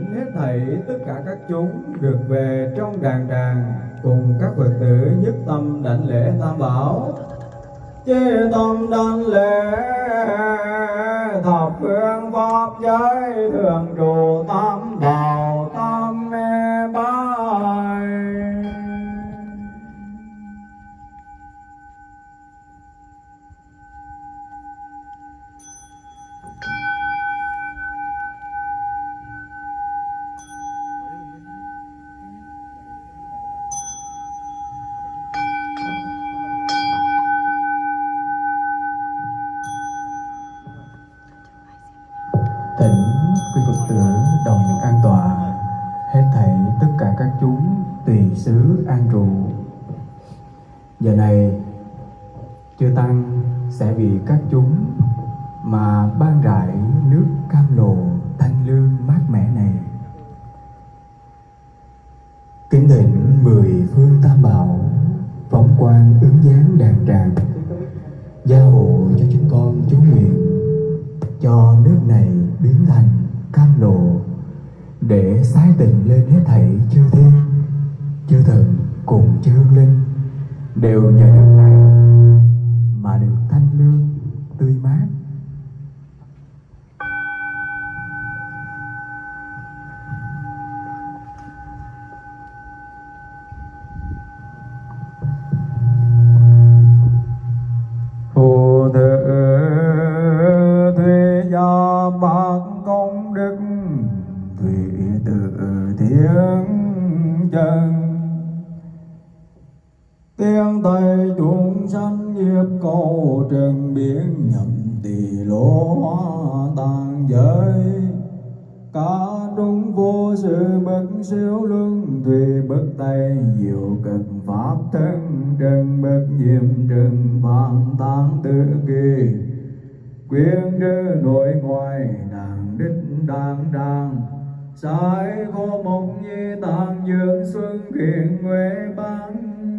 hết thảy tất cả các chúng được về trong đàn đàn cùng các phật tử nhất tâm đảnh lễ tam bảo. Chế tâm đảnh lễ thập phương pháp giới thường trụ tam bảo. Xứ an trụ Giờ này Chư Tăng sẽ vì các chúng Mà ban rải nước cam lộ thanh lương mát mẻ này. Kính thỉnh mười phương tam bảo, Phóng quang ứng dáng đàn tràng, Gia hộ cho chúng con chú nguyện, cho nước này biến thành cam lộ, để sái tình lên hết thảy chư thiên chư thần cùng chư hương linh đều nhờ nước này mà được thanh lương tươi mát. Siêu luân tùy bất tay, diệu cực pháp thân Trần bất nhiệm trần phạm tán tự kỳ. Quyền trư nội ngoại đàn đích đàng đàng Sai khô mộng nhi tạng dương xuân khiển huệ bán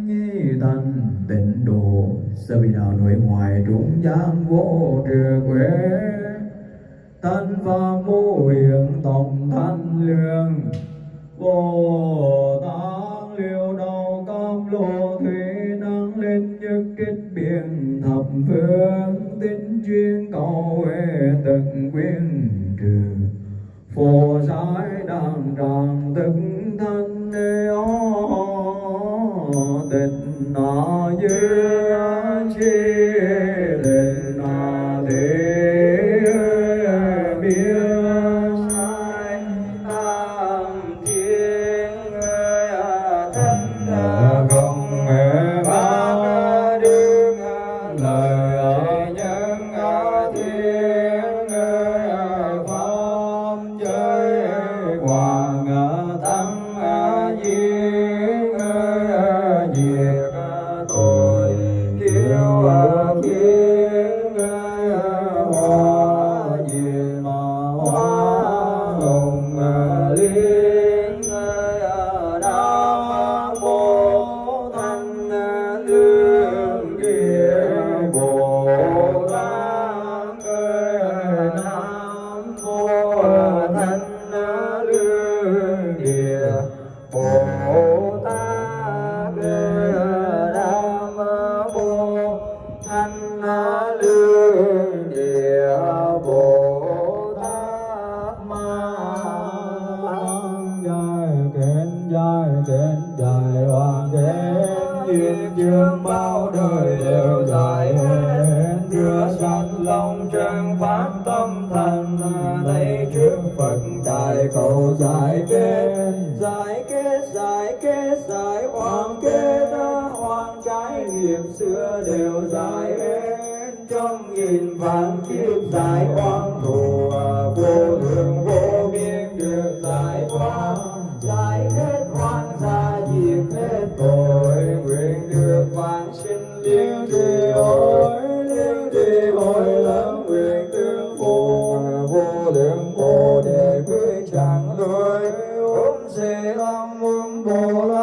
nhi thành. Tịnh độ Sơ bị đạo nội ngoại trung gian vô trừ quế. Thanh pháp mô hiện tổng thanh lương bồ tát liêu đầu cam lô thủy năng lên nhất kích biển thập phương tính chuyên cầu huệ tận quyên trừ. Phổ giải đàng tràng thức thanh ô tịnh na dư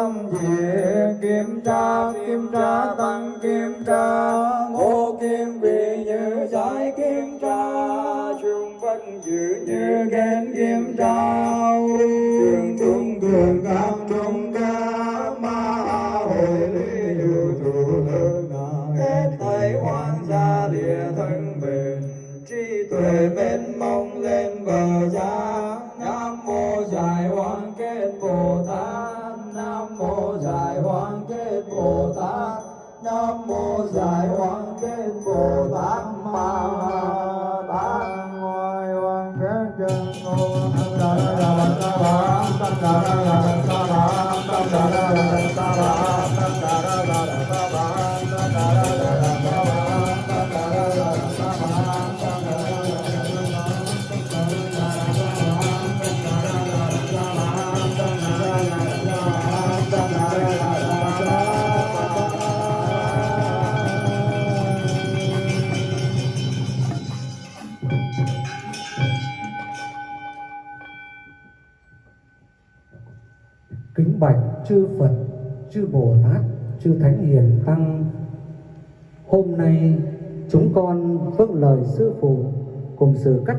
bồ về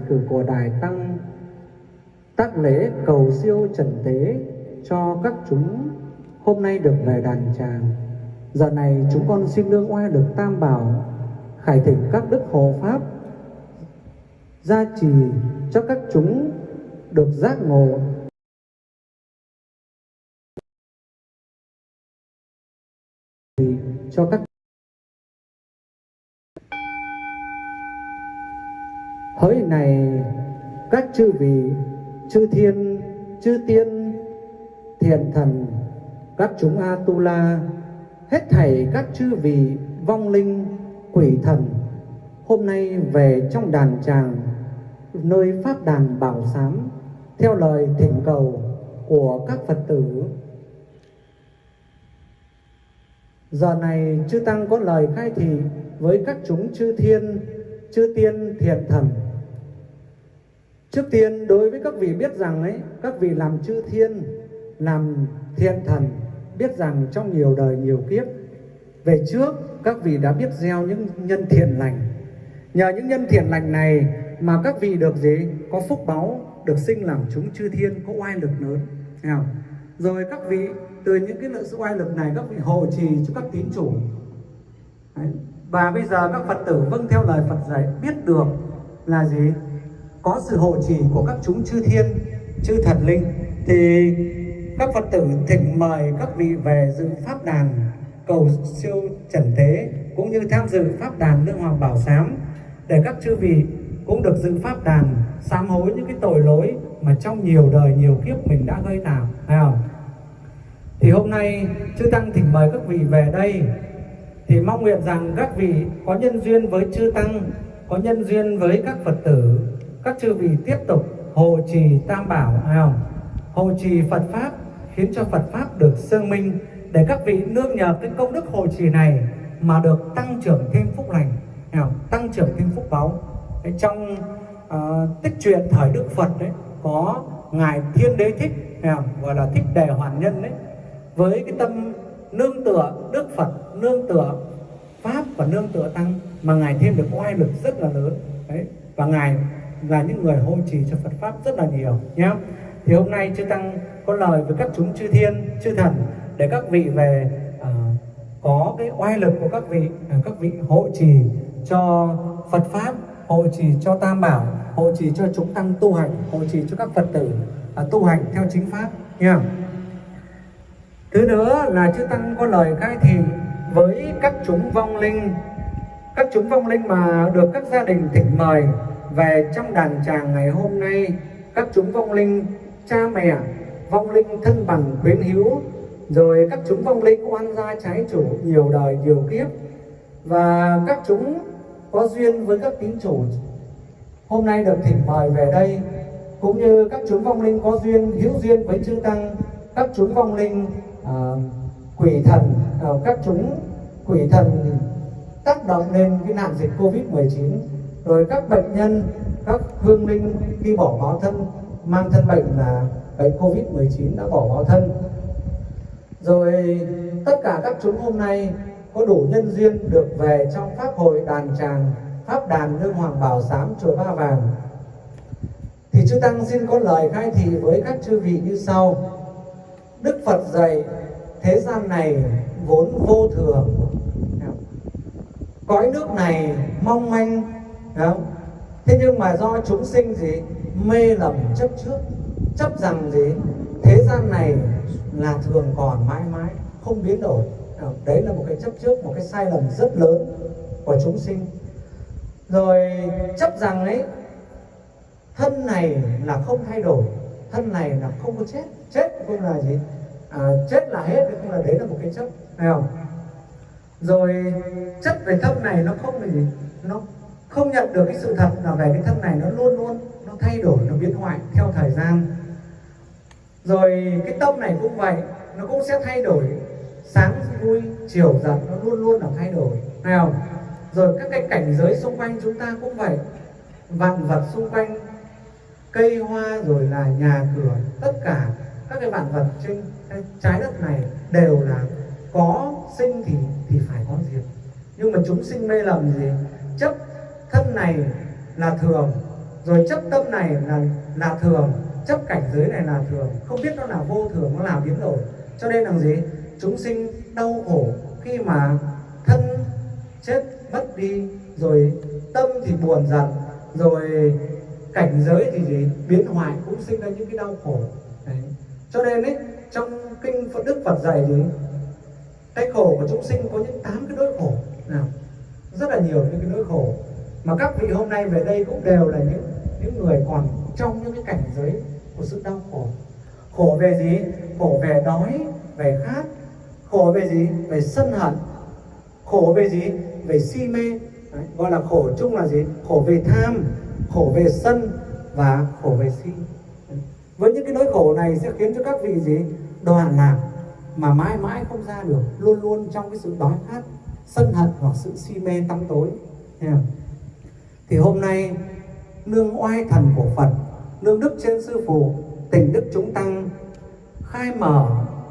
cử của Đài Tăng, tác lễ cầu siêu trần tế cho các chúng hôm nay được về đàn tràng. Giờ này chúng con xin nương oai được tam bảo, khải thỉnh các đức hộ pháp gia trì cho các chúng được giác ngộ cho các hỡi này các chư vị chư thiên chư tiên thiện thần các chúng atula hết thảy các chư vị vong linh quỷ thần hôm nay về trong đàn tràng nơi pháp đàn bảo sám theo lời thỉnh cầu của các phật tử. Giờ này chư Tăng có lời khai thị với các chúng chư thiên, chư tiên thiện thần. Trước tiên đối với các vị biết rằng ấy, các vị làm chư thiên, làm thiện thần, biết rằng trong nhiều đời nhiều kiếp, về trước các vị đã biết gieo những nhân thiện lành. Nhờ những nhân thiện lành này mà các vị được gì? Có phúc báu, được sinh làm chúng chư thiên, có oai lực lớn. nào? Rồi các vị từ những cái sự oai lực này các vị hộ trì cho các tín chủ Đấy và bây giờ các phật tử vâng theo lời phật dạy, biết được là gì? Có sự hộ trì của các chúng chư thiên, chư thần linh. Thì các phật tử thỉnh mời các vị về dự pháp đàn cầu siêu trần thế, cũng như tham dự pháp đàn lương hoàng bảo sám để các chư vị cũng được dự pháp đàn sám hối những cái tội lỗi mà trong nhiều đời, nhiều kiếp mình đã gây tạo, phải không? Thì hôm nay, chư tăng thỉnh mời các vị về đây thì mong nguyện rằng các vị có nhân duyên với chư tăng có nhân duyên với các phật tử các chư vị tiếp tục hộ trì tam bảo hay không hộ trì phật pháp khiến cho phật pháp được sương minh để các vị nương nhờ cái công đức hộ trì này mà được tăng trưởng thêm phúc lành hay không? tăng trưởng thêm phúc báu trong uh, tích truyện thời đức phật đấy có ngài thiên đế thích hay không? gọi là thích đề hoàn nhân đấy với cái tâm nương tựa Đức Phật, nương tựa Pháp và nương tựa Tăng mà Ngài thêm được oai lực rất là lớn. Đấy. Và Ngài là những người hộ trì cho Phật Pháp rất là nhiều nhé. Thì hôm nay Chư Tăng có lời với các chúng chư thiên, chư thần để các vị về uh, có cái oai lực của các vị, uh, các vị hộ trì cho Phật Pháp, hộ trì cho Tam Bảo, hộ trì cho chúng tăng tu hành, hộ trì cho các Phật tử uh, tu hành theo chính Pháp nha thứ nữa là chư tăng có lời khai thị với các chúng vong linh, các chúng vong linh mà được các gia đình thỉnh mời về trong đàn tràng ngày hôm nay, các chúng vong linh, cha mẹ, vong linh thân bằng quyến hữu, rồi các chúng vong linh oan gia trái chủ nhiều đời nhiều kiếp, và các chúng có duyên với các tín chủ hôm nay được thỉnh mời về đây, cũng như các chúng vong linh có duyên, hữu duyên với chư tăng, các chúng vong linh uh, quỷ thần uh, các chúng quỷ thần tác động lên cái nạn dịch covid 19 rồi các bệnh nhân các hương linh khi bỏ bỏ thân mang thân bệnh là bệnh covid 19 đã bỏ bỏ thân. Rồi tất cả các chúng hôm nay có đủ nhân duyên được về trong pháp hội đàn tràng pháp đàn nương hoàng bảo sám chùa ba vàng. Thì chư tăng xin có lời khai thị với các chư vị như sau. Đức Phật dạy, thế gian này vốn vô thường. Cõi nước này mong manh không? thế nhưng mà do chúng sinh gì? Mê lầm chấp trước, chấp rằng gì? Thế gian này là thường còn mãi mãi, không biến đổi. Đấy là một cái chấp trước, một cái sai lầm rất lớn của chúng sinh. Rồi chấp rằng ấy, thân này là không thay đổi, thân này là không có chết chết cũng là gì? À, chết là hết cũng là đấy là một cái chấp phải không? Rồi chất về thân này nó không là gì? Nó không nhận được cái sự thật là về cái thân này nó luôn luôn nó thay đổi nó biến hoại theo thời gian. Rồi cái tâm này cũng vậy nó cũng sẽ thay đổi. Sáng vui chiều giận nó luôn luôn là thay đổi. Phải không? Rồi các cái cảnh giới xung quanh chúng ta cũng vậy. Vạn vật xung quanh cây hoa rồi là nhà cửa tất cả các cái vạn vật trên cái trái đất này đều là có sinh thì thì phải có diệt. Nhưng mà chúng sinh mê lầm gì? Chấp thân này là thường, rồi chấp tâm này là là thường, chấp cảnh giới này là thường. Không biết nó là vô thường, nó là biến đổi. Cho nên là gì? Chúng sinh đau khổ khi mà thân chết, mất đi, rồi tâm thì buồn giận, rồi cảnh giới thì gì? Biến hoại, cũng sinh ra những cái đau khổ cho nên ấy trong kinh Phật Đức Phật dạy thì cái khổ của chúng sinh có những tám cái nỗi khổ. Nào rất là nhiều những cái nỗi khổ. Mà các vị hôm nay về đây cũng đều là những những người còn trong những cái cảnh giới của sự đau khổ. Khổ về gì? Khổ về đói về khát. Khổ về gì? Về sân hận. Khổ về gì? Về si mê. Đấy, gọi là khổ chung là gì? Khổ về tham khổ về sân và khổ về si với những cái nỗi khổ này sẽ khiến cho các vị gì? Đoàn lạc mà mãi mãi không ra được. Luôn luôn trong cái sự đói khát, sân hận hoặc sự si mê tăm tối. Thì hôm nay, nương oai thần của Phật, nương đức trên sư phụ, tình đức chúng tăng, khai mở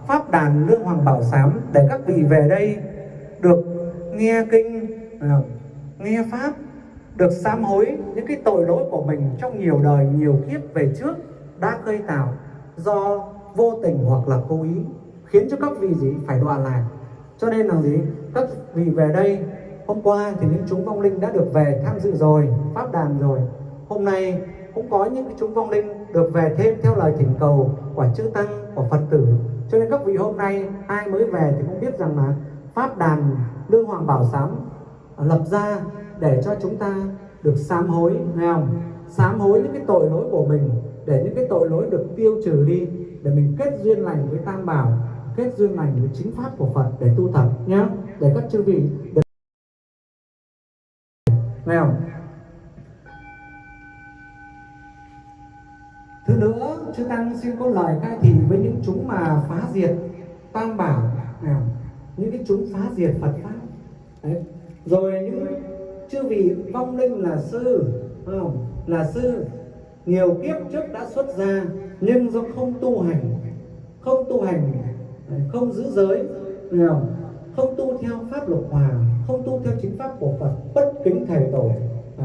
pháp đàn nương hoàng bảo sám để các vị về đây được nghe kinh nghe pháp, được sám hối những cái tội lỗi của mình trong nhiều đời, nhiều kiếp về trước đã gây tạo do vô tình hoặc là cố ý, khiến cho các vị gì phải đọa lạc. Cho nên là gì? Các vị về đây, hôm qua thì những chúng vong linh đã được về tham dự rồi, pháp đàn rồi. Hôm nay cũng có những cái chúng vong linh được về thêm theo lời thỉnh cầu của chư tăng, của phật tử. Cho nên các vị hôm nay, ai mới về thì cũng biết rằng là pháp đàn lương hoàng bảo sám lập ra để cho chúng ta được sám hối, nghe không? Sám hối những cái tội lỗi của mình để những cái tội lỗi được tiêu trừ đi, để mình kết duyên lành với tam bảo, kết duyên lành với chính pháp của phật để tu tập nhé để các chư vị được nghe không? Thứ nữa, chư tăng xin có lời khai thị với những chúng mà phá diệt tam bảo. Nào những cái chúng phá diệt phật pháp. Đấy. rồi những chư vị vong linh là sư không? là sư nhiều kiếp trước đã xuất ra, nhưng do không tu hành, không tu hành ờ, không giữ giới không? không tu theo pháp luật hòa, không tu theo chính pháp của phật, bất kính thầy tổ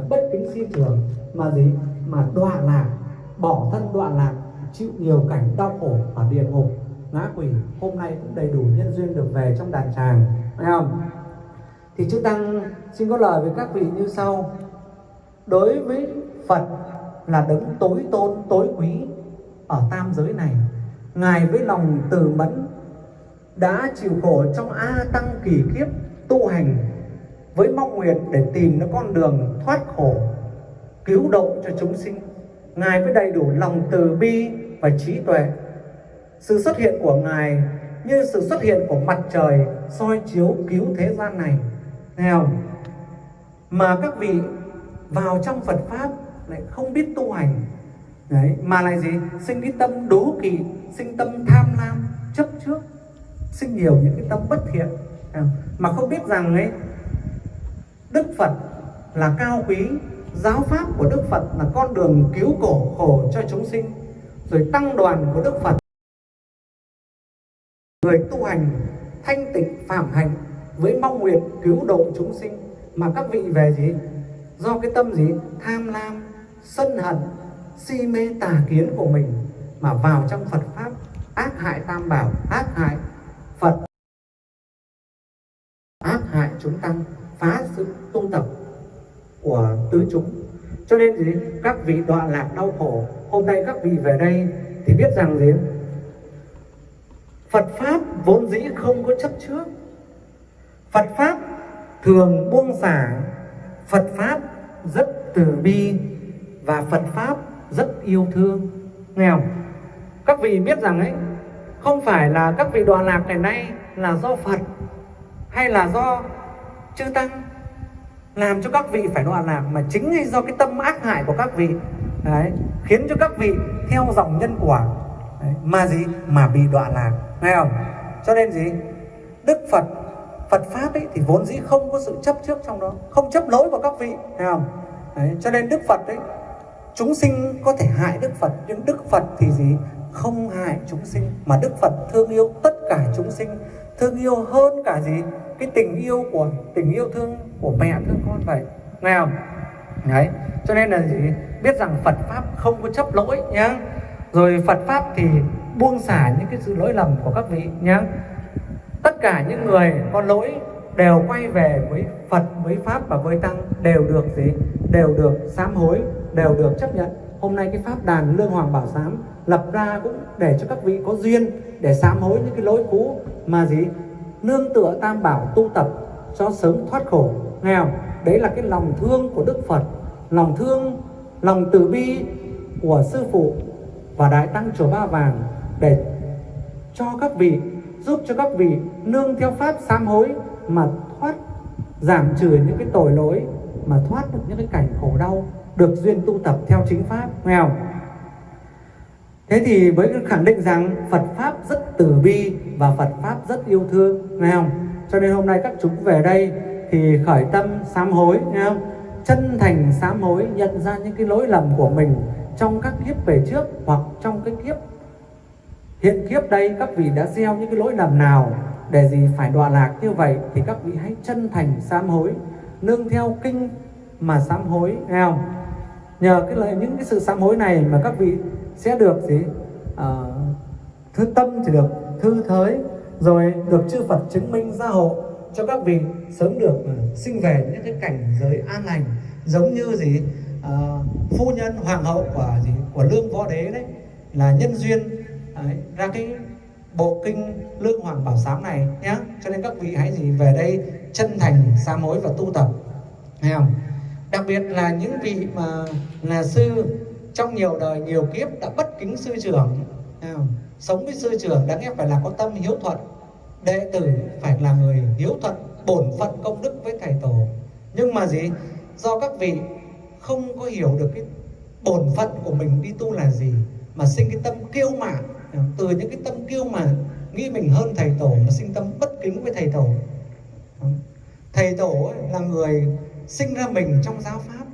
bất kính sư trưởng mà gì? Mà đọa lạc, bỏ thân đoạn lạc, chịu nhiều cảnh đau khổ ở địa ngục. Ngã quỷ hôm nay cũng đầy đủ nhân duyên được về trong đàn tràng phải không? Thì chúng tăng xin có lời với các vị như sau. Đối với phật là đấng tối tôn, tối quý ở tam giới này ngài với lòng từ mẫn đã chịu khổ trong a tăng kỳ kiếp tu hành với mong nguyện để tìm nó con đường thoát khổ, cứu độ cho chúng sinh Ngài với đầy đủ lòng từ bi và trí tuệ. Sự xuất hiện của Ngài như sự xuất hiện của mặt trời soi chiếu cứu thế gian này. Nghe không? Mà các vị vào trong Phật Pháp lại không biết tu hành. Đấy, mà lại gì? Sinh cái tâm đố kỵ, sinh tâm tham lam, chấp trước, sinh nhiều những cái tâm bất thiện. Mà không biết rằng ấy, Đức Phật là cao quý giáo pháp của Đức Phật là con đường cứu cổ khổ cho chúng sinh. Rồi tăng đoàn của Đức Phật người tu hành thanh tịnh phạm hạnh với mong nguyện cứu độ chúng sinh. Mà các vị về gì? Do cái tâm gì? Tham lam sân hận, si mê tà kiến của mình mà vào trong Phật pháp, ác hại tam bảo, ác hại Phật. Ác hại chúng tăng phá sự tu tập của tứ chúng. Cho nên gì các vị đọa lạc đau khổ, hôm nay các vị về đây thì biết rằng gì? Phật pháp vốn dĩ không có chấp trước. Phật pháp thường buông xả. Phật pháp rất từ bi và Phật pháp rất yêu thương. Nghèo. các vị biết rằng ấy không phải là các vị đọa lạc ngày nay là do Phật hay là do chư tăng làm cho các vị phải đọa lạc mà chính là do cái tâm ác hại của các vị. Đấy, khiến cho các vị theo dòng nhân quả. Đấy, mà gì? Mà bị đọa lạc. Nghe không? Cho nên gì? Đức Phật Phật pháp ấy thì vốn dĩ không có sự chấp trước trong đó không chấp lỗi của các vị. Nghe không? Đấy, cho nên Đức Phật ấy chúng sinh có thể hại Đức Phật nhưng Đức Phật thì gì? Không hại chúng sinh mà Đức Phật thương yêu tất cả chúng sinh thương yêu hơn cả gì? Cái tình yêu của tình yêu thương của mẹ thương con vậy nghe không? Đấy cho nên là gì? Biết rằng Phật pháp không có chấp lỗi nhá. Rồi Phật pháp thì buông xả những cái sự lỗi lầm của các vị nhá. Tất cả những người có lỗi đều quay về với Phật, với Pháp và với Tăng đều được gì? Đều được sám hối, đều được chấp nhận. Hôm nay cái Pháp đàn Lương Hoàng Bảo Sám lập ra cũng để cho các vị có duyên để sám hối những cái lỗi cũ mà gì? Nương tựa Tam Bảo tu tập cho sớm thoát khổ. nghèo. Đấy là cái lòng thương của Đức Phật, lòng thương, lòng từ bi của Sư Phụ và Đại Tăng Chùa Ba Vàng để cho các vị giúp cho các vị nương theo pháp sám hối mà thoát giảm trừ những cái tội lỗi mà thoát được những cái cảnh khổ đau được duyên tu tập theo chính pháp nghèo. thế thì với khẳng định rằng Phật pháp rất từ bi và Phật pháp rất yêu thương, nghe không? Cho nên hôm nay các chúng về đây thì khởi tâm sám hối, nghe không? Chân thành sám hối, nhận ra những cái lỗi lầm của mình trong các kiếp về trước hoặc trong cái kiếp, hiện kiếp đây các vị đã gieo những cái lỗi lầm nào để gì phải đọa lạc như vậy thì các vị hãy chân thành sám hối, nương theo kinh mà sám hối, nghe không? Nhờ cái lời những cái sự sám hối này mà các vị sẽ được gì? À, thư tâm thì được thư thới rồi được chư Phật chứng minh gia hộ cho các vị sớm được uh, sinh về những cái cảnh giới an lành giống như gì? Uh, phu nhân hoàng hậu của gì? Của lương võ đế đấy là nhân duyên đấy, ra cái bộ kinh lương hoàng bảo sám này nhé cho nên các vị hãy gì về đây chân thành sám hối và tu tập. Nghe không? Đặc biệt là những vị mà là sư trong nhiều đời, nhiều kiếp đã bất kính sư trưởng. Sống với sư trưởng đáng lẽ phải là có tâm hiếu thuận. Đệ tử phải là người hiếu thuận, bổn phận công đức với thầy tổ. Nhưng mà gì? Do các vị không có hiểu được cái bổn phận của mình đi tu là gì, mà sinh cái tâm kiêu mạn. Từ những cái tâm kiêu mạn nghĩ mình hơn thầy tổ mà sinh tâm bất kính với thầy tổ. Thầy tổ là người sinh ra mình trong giáo pháp,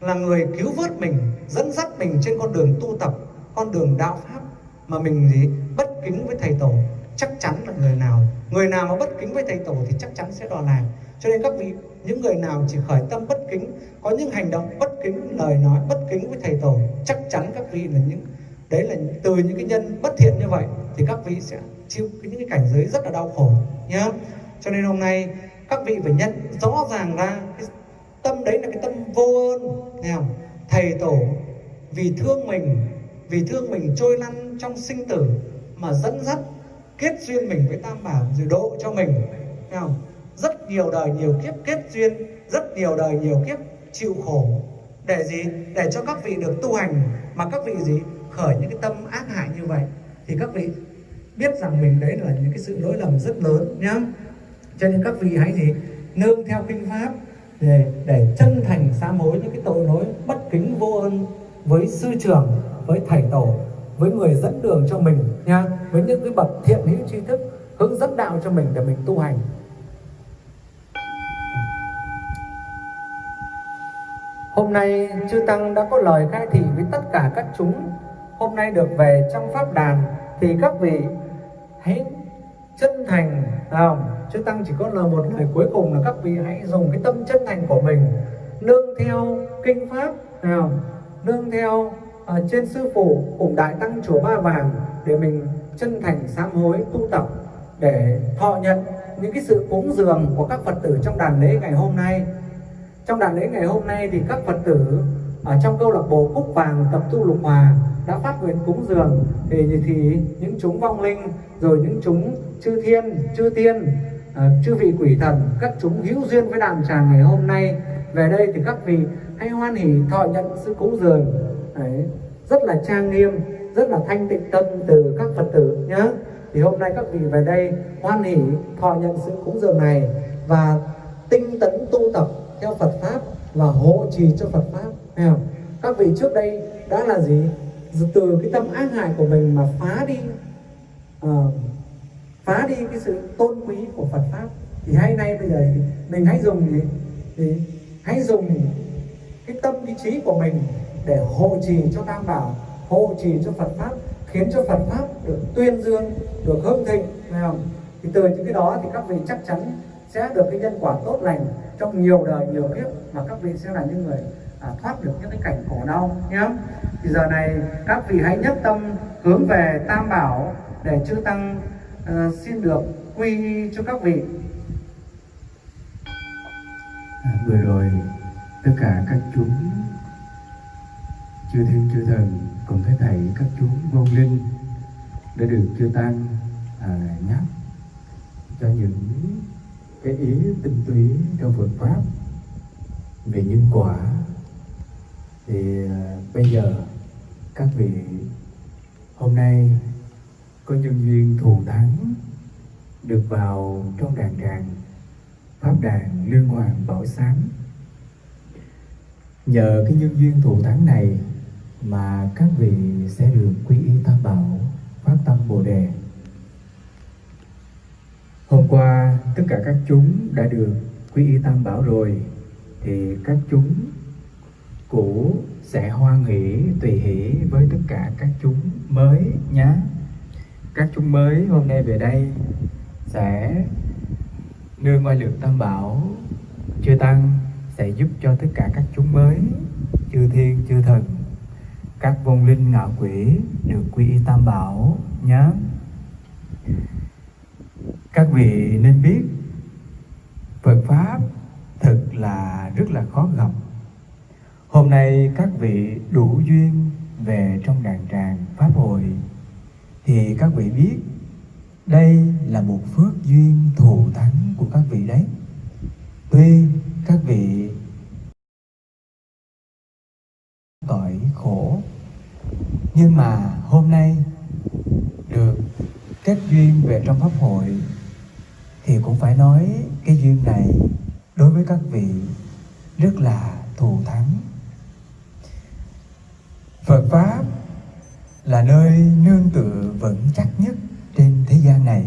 là người cứu vớt mình, dẫn dắt mình trên con đường tu tập, con đường đạo pháp mà mình gì? Bất kính với thầy tổ, chắc chắn là người nào. Người nào mà bất kính với thầy tổ thì chắc chắn sẽ đọa lạc cho nên các vị, những người nào chỉ khởi tâm bất kính, có những hành động bất kính, lời nói bất kính với thầy tổ, chắc chắn các vị là những, đấy là từ những cái nhân bất thiện như vậy thì các vị sẽ chịu những cái cảnh giới rất là đau khổ, nhá. Cho nên hôm nay các vị phải nhận rõ ràng ra cái tâm đấy là cái tâm vô ơn. Nghe không? thầy tổ, vì thương mình, vì thương mình trôi lăn trong sinh tử mà dẫn dắt kết duyên mình với tam bảo rồi độ cho mình. Nghe không? rất nhiều đời nhiều kiếp kết duyên, rất nhiều đời nhiều kiếp chịu khổ. Để gì? Để cho các vị được tu hành. Mà các vị gì? Khởi những cái tâm ác hại như vậy thì các vị biết rằng mình đấy là những cái sự lỗi lầm rất lớn nhá. Cho nên các vị hãy gì? Nương theo kinh pháp để để chân thành sám hối những cái tội lỗi bất kính vô ơn với sư trưởng, với thầy tổ, với người dẫn đường cho mình nha, với những cái bậc thiện hữu tri thức, hướng dẫn đạo cho mình để mình tu hành. Hôm nay chư Tăng đã có lời khai thị với tất cả các chúng. Hôm nay được về trong Pháp đàn, Thì các vị hãy chân thành không? Chư Tăng chỉ có là một lời cuối cùng là các vị hãy dùng cái tâm chân thành của mình Nương theo kinh Pháp nào, Nương theo ở trên Sư Phụ cùng Đại Tăng Chùa Ba Vàng Để mình chân thành sám hối, tu tập Để thọ nhận những cái sự cúng dường của các Phật tử trong đàn lễ ngày hôm nay trong đàn lễ ngày hôm nay thì các Phật tử ở trong câu lạc bộ Cúc Vàng tập tu lục hòa đã phát nguyện cúng dường thì, thì những chúng vong linh rồi những chúng chư thiên chư tiên ờ, chư vị quỷ thần các chúng hữu duyên với đàn tràng ngày hôm nay. Về đây thì các vị hãy hoan hỷ thọ nhận sự cúng dường. Đấy, rất là trang nghiêm rất là thanh tịnh tâm từ các phật tử nhé. Thì hôm nay các vị về đây hoan hỷ thọ nhận sự cúng dường này và tinh tấn tu tập theo Phật pháp và hộ trì cho Phật pháp thấy không? các vị trước đây đã là gì từ cái tâm ác hại của mình mà phá đi uh, phá đi cái sự tôn quý của Phật pháp thì hay nay bây giờ thì mình hãy dùng gì thì hãy dùng cái tâm ý chí của mình để hộ trì cho tam bảo hộ trì cho Phật pháp khiến cho Phật pháp được tuyên dương được hưng thịnh không thì từ những cái đó thì các vị chắc chắn sẽ được cái nhân quả tốt lành trong nhiều đời nhiều kiếp mà các vị sẽ là những người à, thoát được những cái cảnh khổ đau nhé thì giờ này các vị hãy nhất tâm hướng về tam bảo để chư tăng uh, xin được quy y cho các vị. À, vừa rồi tất cả các chúng chư thiên chư thần cùng thấy thầy các chúng vô linh đã được chư tăng à, nhắc cho những cái ý tinh túy trong Phật pháp về nhân quả thì à, bây giờ các vị, hôm nay có nhân duyên thù thắng được vào trong đàn tràng pháp đàn liên hoàng bảo sáng. Nhờ cái nhân duyên thù thắng này mà các vị sẽ được quy y tam bảo phát tâm bồ đề. Hôm qua tất cả các chúng đã được quy y tam bảo rồi, thì các chúng cũ sẽ hoan hỷ, tùy hỷ với tất cả các chúng mới nhé các chúng mới hôm nay về đây sẽ nương ngoài lượng tam bảo chư tăng sẽ giúp cho tất cả các chúng mới, chư thiên, chư thần, các vong linh ngạo quỷ được quy y tam bảo nhé các vị nên biết Phật Pháp thực là rất là khó gặp. Hôm nay các vị đủ duyên về trong đàn tràng Pháp hội. Thì các vị biết, đây là một phước duyên thù thắng của các vị đấy. Tuy các vị tội khổ, Nhưng mà hôm nay được kết duyên về trong Pháp hội, Thì cũng phải nói cái duyên này đối với các vị rất là thù thắng. Phật Pháp là nơi nương tựa vững chắc nhất trên thế gian này.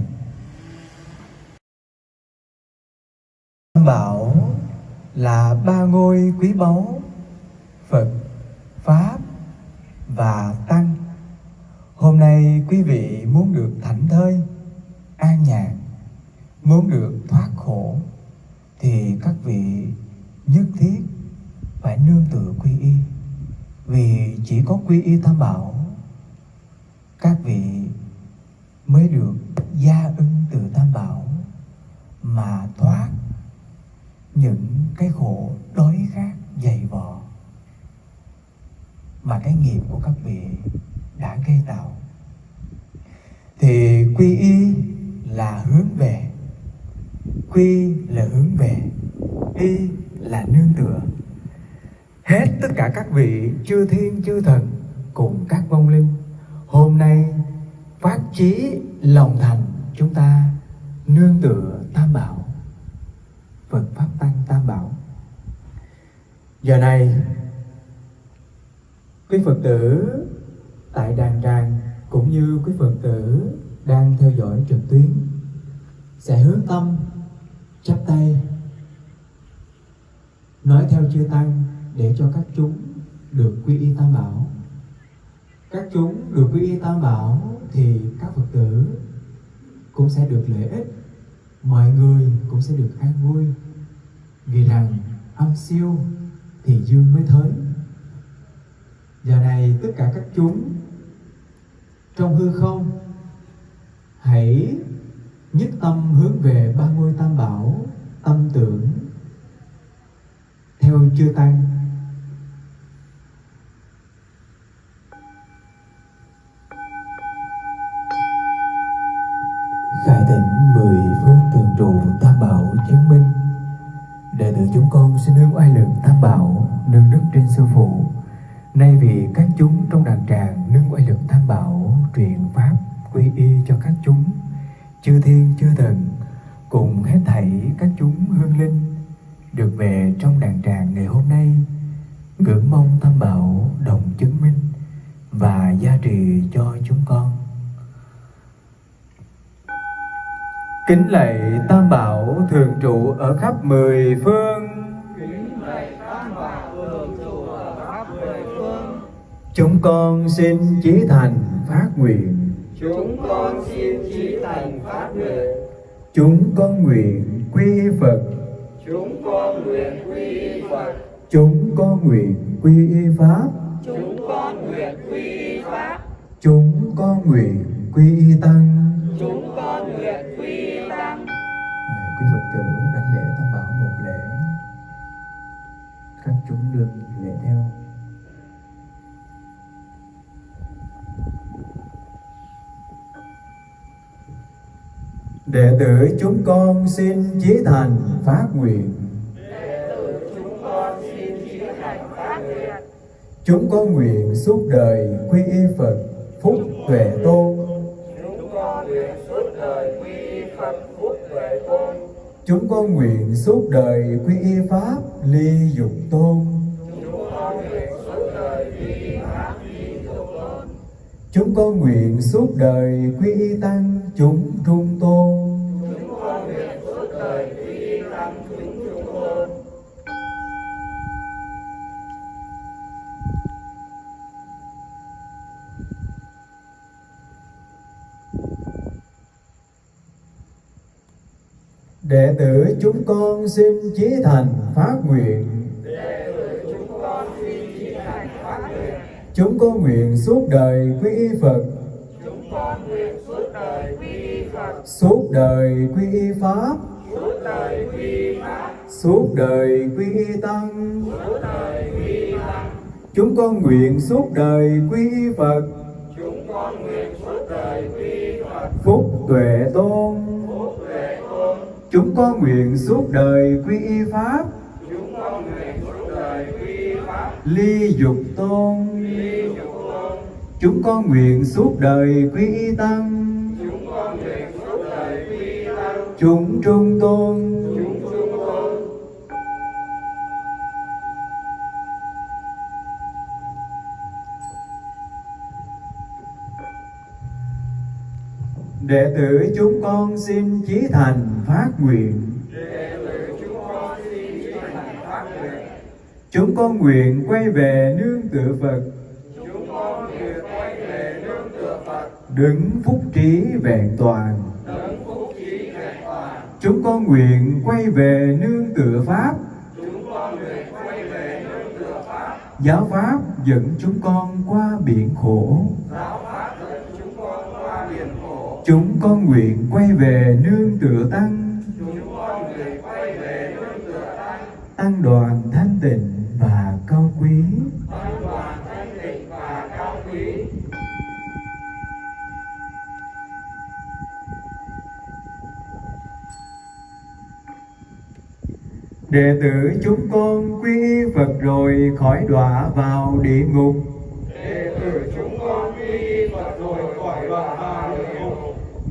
Bảo là ba ngôi quý báu Phật, Pháp và Tăng. Hôm nay quý vị muốn được thảnh thơi, an nhàn, muốn được thoát khổ thì các vị nhất thiết phải nương tựa quy y vì chỉ có quy y tam bảo, các vị mới được gia ưng từ tam bảo mà thoát những cái khổ đói khát dày vò mà cái nghiệp của các vị đã gây tạo. Thì quy y là hướng về, quy là hướng về, y là nương tựa hết tất cả các vị chư thiên chư thần cùng các vong linh. Hôm nay phát chí lòng thành, chúng ta nương tựa tam bảo. Phật pháp tăng tam bảo. Giờ này, quý phật tử tại đàn tràng cũng như quý phật tử đang theo dõi trực tuyến sẽ hướng tâm, chắp tay, nói theo chư tăng để cho các chúng được quy y tam bảo. Các chúng được quy y tam bảo thì các phật tử cũng sẽ được lợi ích, mọi người cũng sẽ được an vui. Vì rằng âm siêu thì dương mới thới giờ này tất cả các chúng trong hư không, hãy nhất tâm hướng về ba ngôi tam bảo, tâm tưởng theo chư tăng. Người phương thường trụ tam bảo chứng minh. Đệ tử chúng con xin nương oai lực tam bảo, nương đức trên sư phụ. Nay vì các chúng trong đàn tràng nương oai lực tam bảo truyền pháp, quy y cho các chúng. Chư thiên, chư thần, cùng hết thảy các chúng hương linh, được về trong đàn tràng ngày hôm nay, ngưỡng mong tam bảo đồng chứng minh và gia trì cho chúng con. Kính lạy tam bảo thường trụ ở khắp mười phương. Chúng con xin chí thành phát nguyện. Chúng con xin chí thành phát nguyện. Chúng con nguyện quy phật. Chúng con nguyện quy phật. Chúng con nguyện quy pháp. Chúng con nguyện quy pháp. Chúng con nguyện quy tăng chúng con nguyện quy tăng. Quý phật tử đánh lễ tam bảo một lễ. Các chúng đương lễ theo. Đệ tử chúng con xin chí thành phát nguyện. Chúng con xin chí thành phát nguyện. Chúng con nguyện suốt đời quy y phật phúc tuệ tôn chúng con nguyện suốt đời quy y pháp ly dục tôn. Chúng con nguyện suốt đời quy y tăng chúng trung tôn. Tử chúng con xin chí thành phát nguyện. Chúng con nguyện suốt đời quy y phật. Chúng con nguyện suốt đời quy y phật suốt đời quy y pháp. Suốt đời quy y pháp suốt đời quy y tăng. Suốt đời quy y tăng chúng con nguyện suốt đời quy y phật. Chúng con nguyện suốt đời quy y phật phúc tuệ phúc tuệ tôn chúng con nguyện suốt đời quy y pháp. Chúng con nguyện suốt đời quy y pháp. Ly dục tôn. Ly dục tôn. Chúng con nguyện suốt đời quy y tăng. Chúng con nguyện suốt đời quy y tăng. Chúng trung tôn đệ tử chúng con xin chí thành phát nguyện. Chúng con nguyện quay về nương tựa phật. Chúng con nguyện quay về nương tựa phật đứng phúc trí vẹn toàn đấng phúc trí vẹn toàn. Chúng con nguyện quay về nương tựa pháp. Chúng con nguyện quay về nương tựa pháp giáo pháp dẫn chúng con qua biển khổ. giáo pháp dẫn chúng con qua biển khổ chúng con nguyện quay về nương tựa tăng. Tăng đoàn thanh tịnh và cao quý. Tăng đoàn thanh tịnh và cao quý đệ tử chúng con quy y phật rồi khỏi đọa vào địa ngục.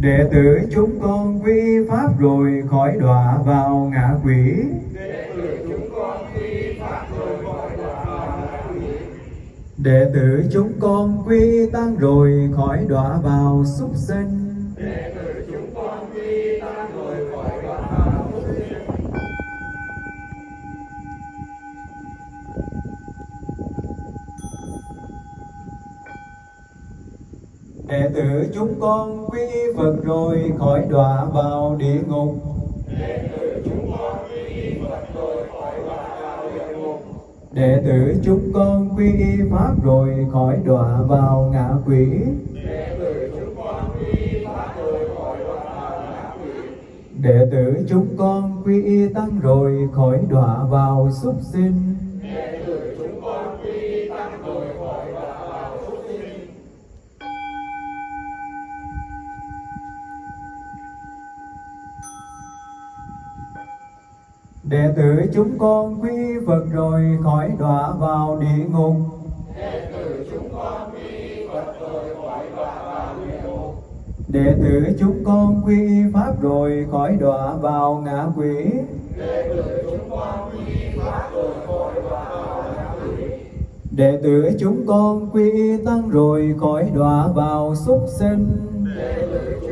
Đệ tử chúng con quy pháp rồi khỏi đọa vào ngạ quỷ. Đệ tử chúng con quy pháp rồi khỏi đọa vào quỷ đệ tử chúng con quy tăng rồi khỏi đọa vào súc sinh. đệ tử đệ tử chúng con quy y phật rồi khỏi đọa vào địa ngục. Đệ tử chúng con quy y phật rồi khỏi đọa vào địa ngục đệ tử chúng con quy y pháp rồi khỏi đọa vào ngạ quỷ. Đệ tử chúng con quy y pháp rồi khỏi đọa vào ngạ quỷ đệ tử chúng con quy y tăng rồi khỏi đọa vào súc sinh. Đệ tử chúng con quy Phật rồi khỏi đọa vào địa ngục. Đệ tử chúng con quy Phật rồi khỏi đọa vào địa ngục đệ tử chúng con quy pháp rồi khỏi đọa vào ngã quỷ. Đệ tử chúng con quy pháp rồi khỏi đọa vào ngạ quỷ đệ tử chúng con quy tăng rồi khỏi đọa vào súc sinh. đệ tử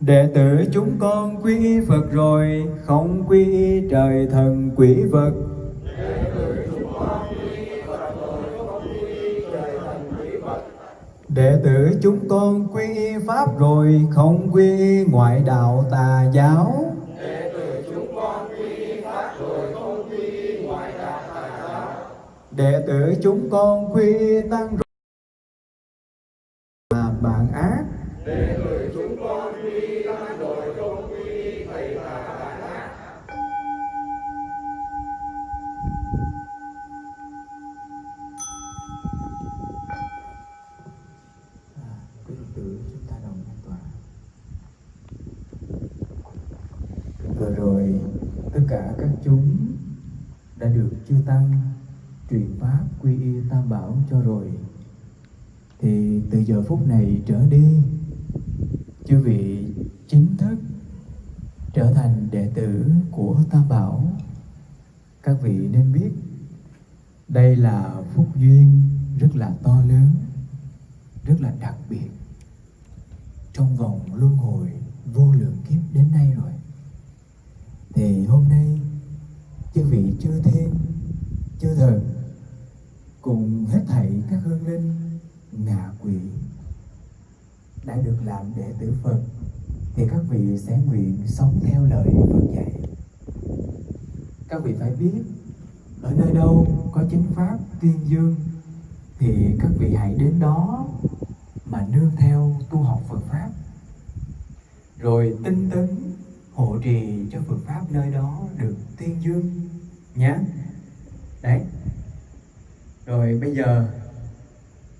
đệ tử chúng con quy y Phật rồi, không quy y trời thần quỷ vật. Đệ tử chúng con quy y Pháp rồi, không quy y ngoại đạo tà giáo. Đệ tử chúng con quy y tăng rồi tăng truyền pháp quy y tam bảo cho rồi. Thì từ giờ phút này trở đi, chư vị chính thức trở thành đệ tử của tam bảo. Các vị nên biết, đây là phúc duyên rất là to lớn, rất là đặc biệt. Trong vòng luân hồi vô lượng kiếp đến nay rồi. Thì hôm nay, chư vị chư thiên chư thần, cùng hết thảy các hương linh, ngạ quỷ đã được làm đệ tử Phật, thì các vị sẽ nguyện sống theo lời Phật dạy. Các vị phải biết, ở nơi đâu có chính pháp tuyên dương, thì các vị hãy đến đó mà nương theo tu học Phật pháp. Rồi tinh tấn hộ trì cho Phật pháp nơi đó được tuyên dương nhé. Đấy. Rồi bây giờ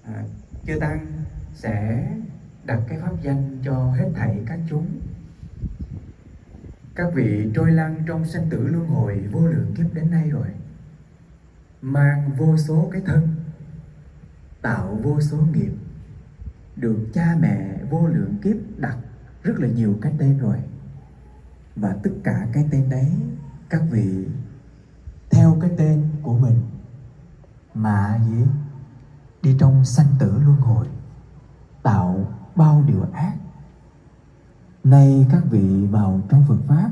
à, chư tăng sẽ đặt cái pháp danh cho hết thảy các chúng. Các vị trôi lăn trong sanh tử luân hồi vô lượng kiếp đến nay rồi. Mang vô số cái thân tạo vô số nghiệp được cha mẹ vô lượng kiếp đặt rất là nhiều cái tên rồi. Và tất cả cái tên đấy các vị theo cái tên của mình. Mà gì? Đi trong sanh tử luân hồi, tạo bao điều ác. Nay các vị vào trong Phật pháp,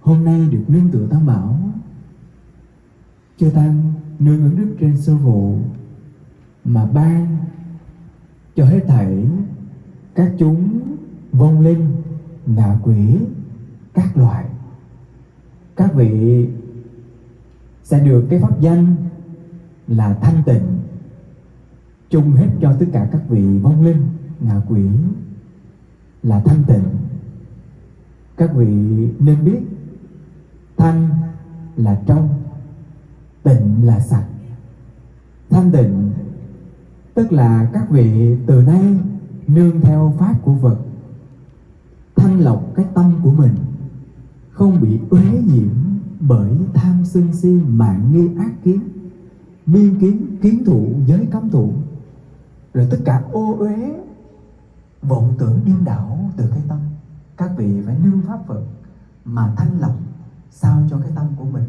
hôm nay được nương tựa tam bảo. Chư tăng nương ứng đức trên sơ vụ, mà ban cho hết thảy các chúng vong linh, ngạ quỷ, các loại. Các vị sẽ được cái pháp danh là thanh tịnh. Chung hết cho tất cả các vị vong linh, ngạ quỷ là thanh tịnh. Các vị nên biết, thanh là trong, tịnh là sạch. Thanh tịnh tức là các vị từ nay nương theo pháp của Phật, thanh lọc cái tâm của mình, không bị uế nhiễm bởi tham sân si mạng nghi ác kiến, miên kiến kiến thủ giới cấm thủ. Rồi tất cả ô uế vọng tưởng điên đảo từ cái tâm. Các vị phải nương pháp Phật mà thanh lọc sao cho cái tâm của mình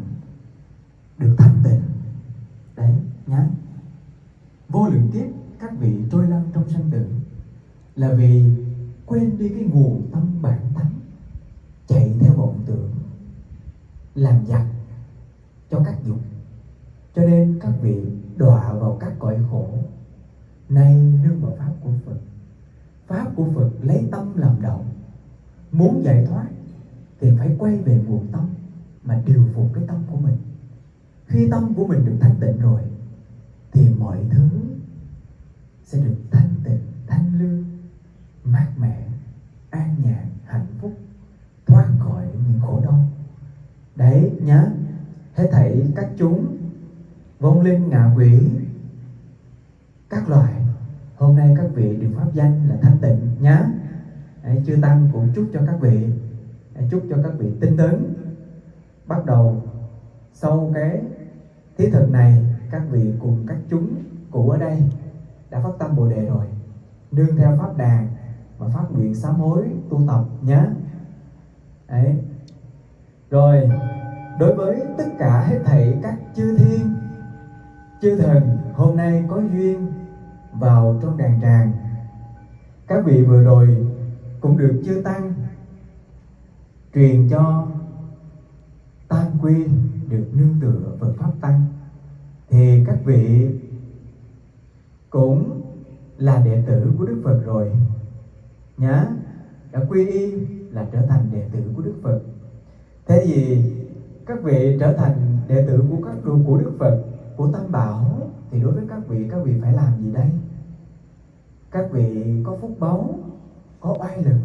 được thanh tịnh. Đấy, nhá. Vô lượng kiếp, các vị trôi lăn trong sanh tử là vì quên đi cái nguồn tâm bản tánh chạy theo vọng tưởng làm giặc cho các dục. Cho nên các vị đọa vào các cõi khổ. Nay nương vào pháp của Phật. Pháp của Phật lấy tâm làm đầu muốn giải thoát thì phải quay về nguồn tâm mà điều phục cái tâm của mình. Khi tâm của mình được thanh tịnh rồi thì mọi thứ sẽ được thanh tịnh, thanh lương, mát mẻ, an nhàn, hạnh phúc, thoát khỏi những khổ đau đấy nhá. Hết thảy các chúng vong linh ngạ quỷ các loại hôm nay các vị được pháp danh là thanh tịnh nhá. Đấy, chư tăng cũng chúc cho các vị chúc cho các vị tinh tấn. Bắt đầu sau cái thí thực này các vị cùng các chúng cụ ở đây đã phát tâm bồ đề rồi. Nương theo pháp đàn và phát nguyện sám hối tu tập nhé đấy rồi, đối với tất cả hết thảy các chư thiên chư thần, hôm nay có duyên vào trong đàn tràng. Các vị vừa rồi cũng được chư tăng truyền cho tam quy được nương tựa Phật pháp tăng. Thì các vị cũng là đệ tử của Đức Phật rồi. Nhá, đã quy y là trở thành đệ tử của Đức Phật thế thì các vị trở thành đệ tử của các đường của Đức Phật, của Tam Bảo, thì đối với các vị các vị phải làm gì đây? Các vị có phúc báu, có oai lực,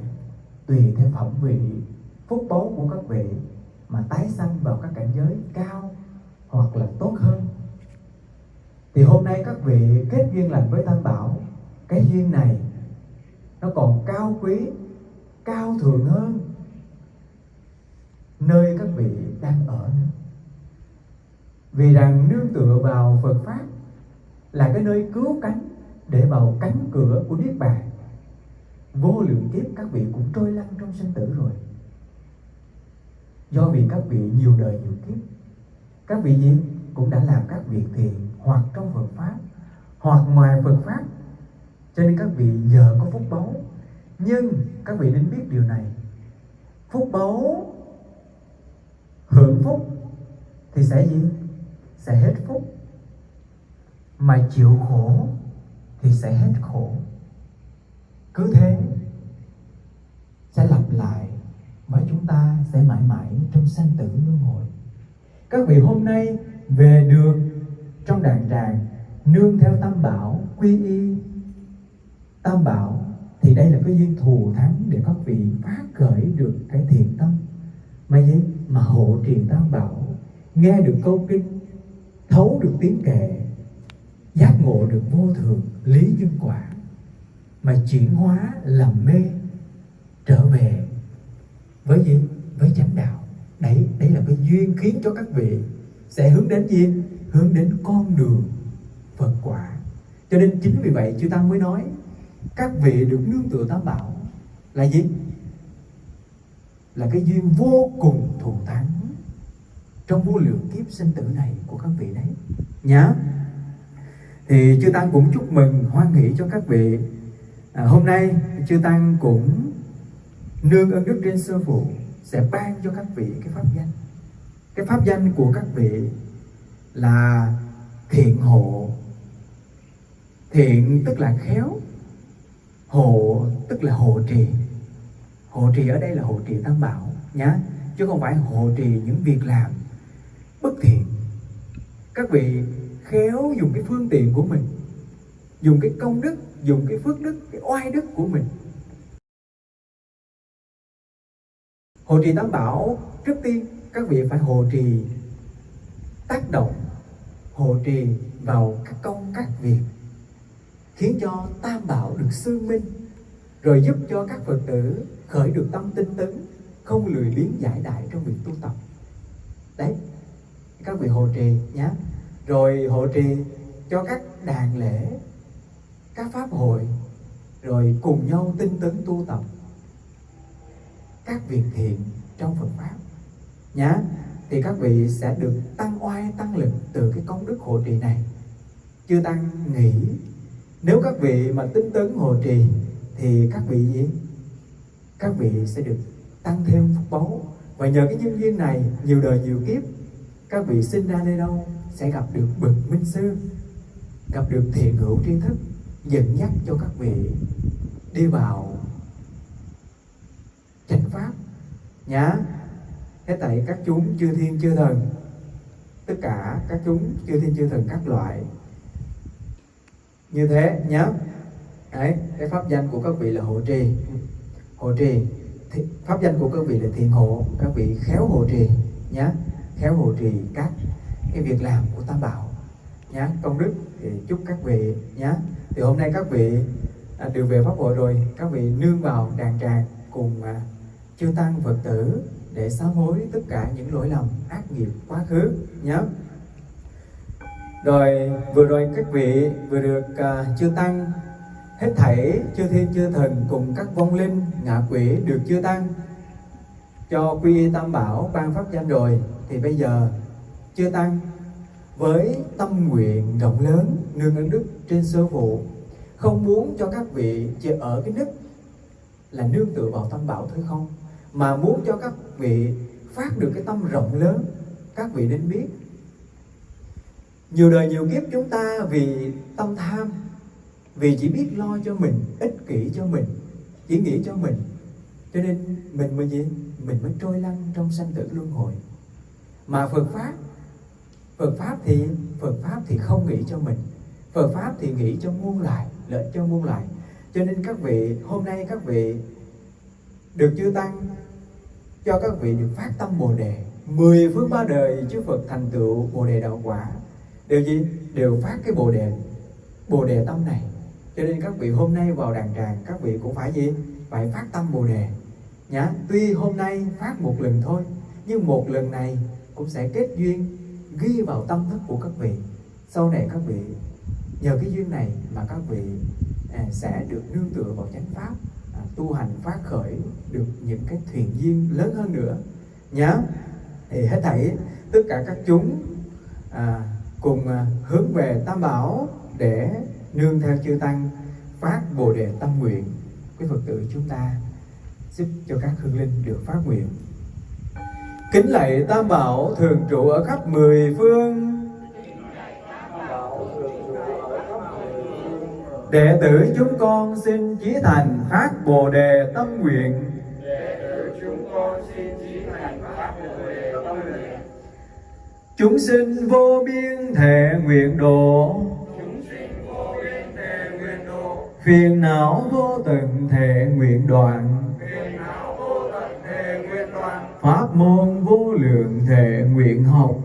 tùy theo phẩm vị phúc báu của các vị mà tái sanh vào các cảnh giới cao hoặc là tốt hơn. Thì hôm nay các vị kết duyên lành với tam bảo, cái duyên này nó còn cao quý, cao thượng hơn nơi các vị đang ở nữa. Vì rằng nương tựa vào Phật pháp là cái nơi cứu cánh để vào cánh cửa của niết bàn. Vô lượng kiếp các vị cũng trôi lăn trong sinh tử rồi. Do vì các vị nhiều đời nhiều kiếp, các vị gì cũng đã làm các việc thiện hoặc trong Phật pháp hoặc ngoài Phật pháp. Cho nên các vị giờ có phúc báu. Nhưng các vị nên biết điều này. Phúc báu hưởng phúc thì sẽ gì? Sẽ hết phúc. Mà chịu khổ thì sẽ hết khổ. Cứ thế sẽ lặp lại bởi chúng ta, sẽ mãi mãi trong sanh tử luân hồi. Các vị hôm nay về được trong đàn tràng nương theo tam bảo, quy y tam bảo, thì đây là cái duyên thù thắng để các vị phát khởi được cái thiện tâm mà gì mà hộ trì tam bảo, nghe được câu kinh, thấu được tiếng kệ, giác ngộ được vô thường, lý nhân quả, mà chuyển hóa làm mê, trở về với gì? Với chánh đạo. Đấy đấy là cái duyên khiến cho các vị sẽ hướng đến gì? Hướng đến con đường phật quả. Cho nên chính vì vậy chư tăng mới nói, các vị được nương tựa tam bảo là gì? Là cái duyên vô cùng thù thắng trong vô lượng kiếp sinh tử này của các vị đấy. Nhá. Thì chư tăng cũng chúc mừng hoan hỷ cho các vị. À, hôm nay chư tăng cũng nương ơn đức trên sơ phụ sẽ ban cho các vị cái pháp danh. Cái pháp danh của các vị là thiện hộ. Thiện tức là khéo hộ tức là hộ trì hộ trì ở đây là hộ trì tam bảo, nhá. Chứ không phải hộ trì những việc làm bất thiện. Các vị khéo dùng cái phương tiện của mình, dùng cái công đức, dùng cái phước đức, cái oai đức của mình. Hộ trì tam bảo trước tiên, các vị phải hộ trì tác động hộ trì vào các công, các việc, khiến cho tam bảo được sư minh, rồi giúp cho các phật tử khởi được tâm tinh tấn, không lười biếng giải đại trong việc tu tập. Đấy, các vị hộ trì nhé rồi hộ trì cho các đàn lễ, các pháp hội, rồi cùng nhau tinh tấn tu tập các việc thiện trong Phật pháp. Nhá, thì các vị sẽ được tăng oai, tăng lực từ cái công đức hộ trì này. Chưa tăng nghĩ, nếu các vị mà tinh tấn hộ trì, thì các vị gì? Các vị sẽ được tăng thêm phúc báu. Và nhờ cái nhân duyên này, nhiều đời nhiều kiếp, các vị sinh ra nơi đâu sẽ gặp được bậc minh sư, gặp được thiện hữu tri thức, dẫn dắt cho các vị đi vào chánh pháp. Nhá thế tại các chúng chư thiên chư thần, tất cả các chúng chư thiên chư thần các loại. Như thế, nhá. Đấy, cái pháp danh của các vị là hộ trì hộ trì. Thì, pháp danh của các vị là thiện hộ. Các vị khéo hộ trì nhá. Khéo hộ trì các cái việc làm của tam bảo nhá. Công đức thì chúc các vị nhá. Thì hôm nay các vị à, được về pháp hội rồi. Các vị nương vào đàn tràng cùng à, chư tăng phật tử để sám hối tất cả những lỗi lầm ác nghiệp quá khứ nhé rồi vừa rồi các vị vừa được uh, chư tăng hết thảy chư thiên chư thần cùng các vong linh, ngạ quỷ được chư tăng cho quy tam bảo ban pháp danh rồi, thì bây giờ chư tăng với tâm nguyện rộng lớn, nương ơn đức trên sơ phụ, không muốn cho các vị chỉ ở cái đức là nương tựa vào tam bảo thôi không, mà muốn cho các vị phát được cái tâm rộng lớn, các vị nên biết. Nhiều đời nhiều kiếp chúng ta vì tâm tham vì chỉ biết lo cho mình, ích kỷ cho mình chỉ nghĩ cho mình. Cho nên mình mới gì mình mới trôi lăn trong sanh tử luân hồi. Mà Phật pháp Phật pháp thì, Phật pháp thì không nghĩ cho mình. Phật pháp thì nghĩ cho muôn loài, lợi cho muôn loài. Cho nên các vị, hôm nay các vị được chư tăng, cho các vị được phát tâm bồ đề. Mười phương ba đời chư Phật thành tựu bồ đề đạo quả. Đều gì? Đều phát cái bồ đề bồ đề tâm này cho nên các vị hôm nay vào đàn tràng các vị cũng phải gì? Phải phát tâm bồ đề. Nhá tuy hôm nay phát một lần thôi nhưng một lần này cũng sẽ kết duyên ghi vào tâm thức của các vị. Sau này các vị nhờ cái duyên này mà các vị à, sẽ được nương tựa vào chánh pháp à, tu hành phát khởi được những cái thuyền duyên lớn hơn nữa. Nhá thì hết thảy tất cả các chúng à, cùng à, hướng về tam bảo để nương theo chư tăng, phát bồ đề tâm nguyện. Quý phật tử chúng ta giúp cho các hương linh được phát nguyện. Kính lạy tam bảo thường trụ ở khắp mười phương. Đệ tử chúng con xin chí thành phát bồ đề tâm nguyện. Chúng sinh vô biên thể nguyện độ phiền não vô tận thể nguyện đoạn pháp môn vô lượng thể nguyện học.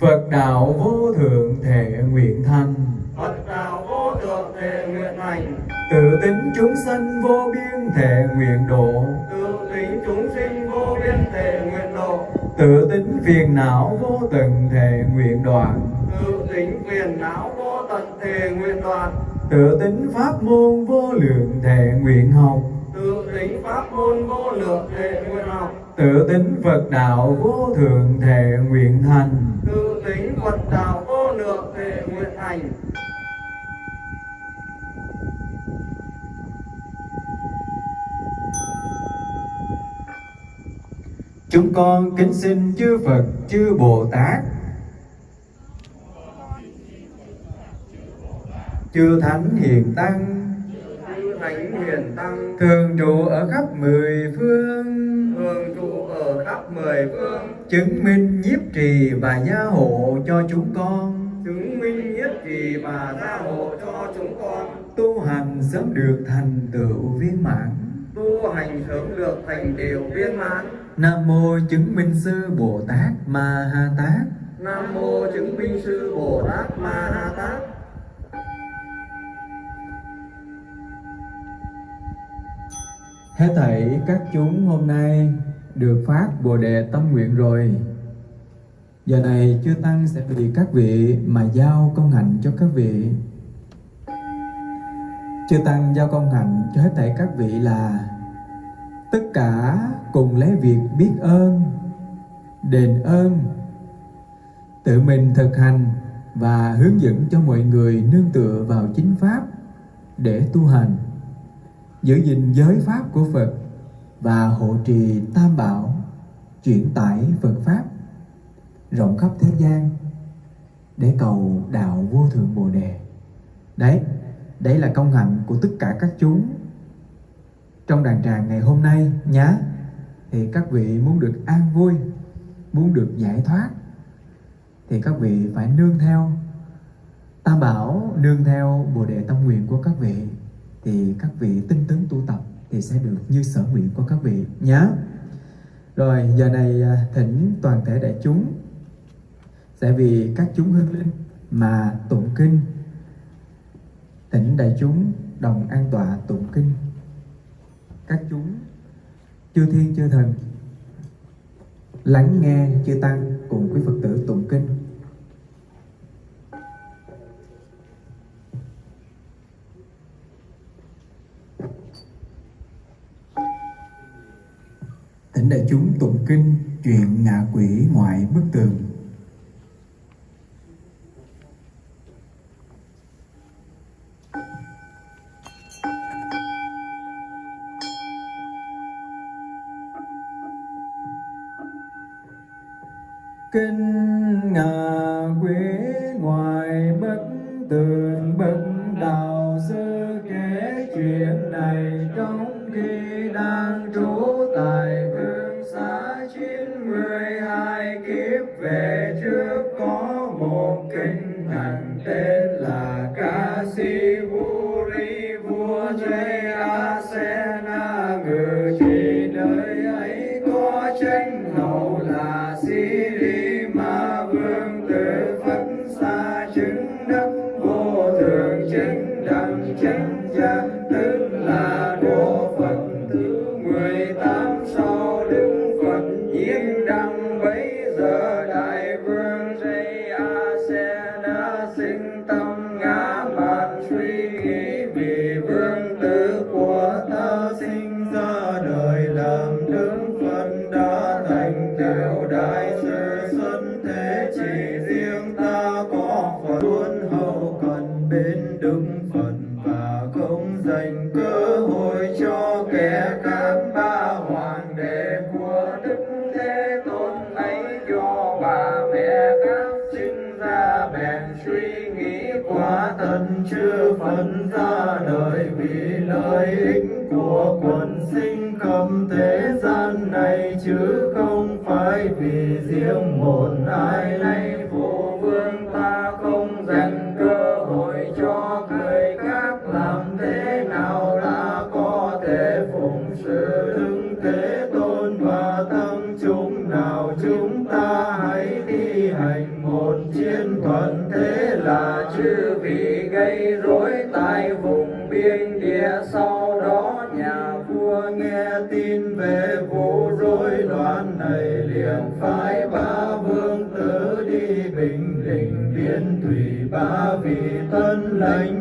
Phật đạo vô thượng thể nguyện thành. Phật đạo vô thượng thể nguyện hành Tự tính chúng sanh vô biên thể nguyện độ. Tự tính chúng sinh vô biên thể nguyện độ. Tự tính phiền não vô tận thể nguyện đoạn. Tự tính phiền não vô tận thể nguyện đoạn Tự tính pháp môn vô lượng thể nguyện học. Tự tính pháp môn vô lượng thể nguyện học. Tự tính Phật đạo vô thượng thể nguyện thành. Tự tính Phật đạo vô lượng thể nguyện hành Chúng con kính xin chư Phật, chư Bồ Tát Chư Thánh Hiền Tăng. Thánh Tăng Thường trụ ở khắp mười phương. Thường trụ ở khắp mười phương Chứng minh nhiếp trì và gia hộ cho chúng con. Chứng minh nhiếp trì và gia hộ cho chúng con Tu hành sớm được thành tựu viên mãn Tu hành sớm được thành đều viên mãn. Nam mô chứng minh sư Bồ Tát Ma Ha Tát. Nam mô chứng minh sư Bồ Tát Ma Ha Tát. Hết thảy các chúng hôm nay được phát Bồ Đề tâm nguyện rồi. Giờ này chư Tăng sẽ vì các vị mà giao công hạnh cho các vị. Chư Tăng giao công hạnh cho hết thảy các vị là Tất cả cùng lấy việc biết ơn, đền ơn Tự mình thực hành và hướng dẫn cho mọi người nương tựa vào chính Pháp để tu hành giữ gìn giới pháp của Phật và hộ trì tam bảo chuyển tải Phật pháp rộng khắp thế gian để cầu đạo vô thượng Bồ đề. Đấy, đấy là công hạnh của tất cả các chúng trong đàn tràng ngày hôm nay nhá. Thì các vị muốn được an vui, muốn được giải thoát thì các vị phải nương theo Tam bảo nương theo Bồ đề tâm nguyện của các vị thì các vị tinh tấn tu tập thì sẽ được như sở nguyện của các vị nhé. Rồi, giờ này à, thỉnh toàn thể đại chúng sẽ vì các chúng hương linh mà tụng kinh. Thỉnh đại chúng đồng an tọa tụng kinh. Các chúng chư thiên chư thần lắng nghe, chư tăng cùng quý phật tử. người lính của quần sinh. đó nhà vua nghe tin về vụ rối loạn này liền phái ba vương tử đi bình định biên thủy ba vị tân lệnh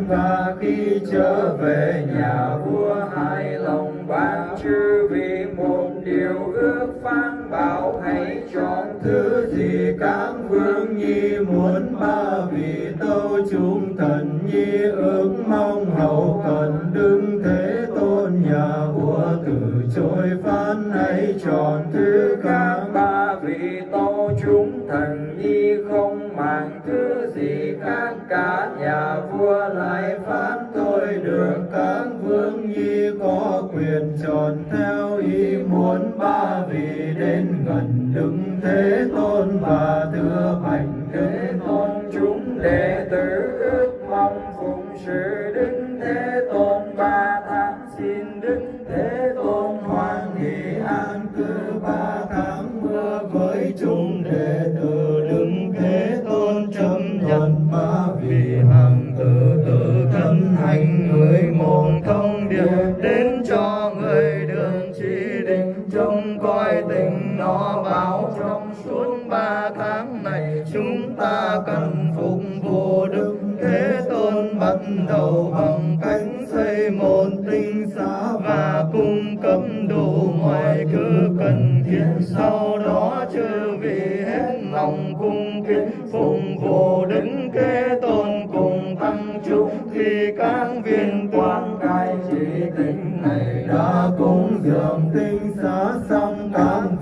suốt ba tháng này chúng ta cần phục vụ đức thế tôn bắt đầu bằng cánh xây một tinh xá và cung cấp đủ mọi thứ cần thiết. Sau đó chư vị hết lòng cung kính phụng vụ đứng kế tôn cùng tăng chúc khi các viên quan cai trị tính này đã cúng dường tinh xá xong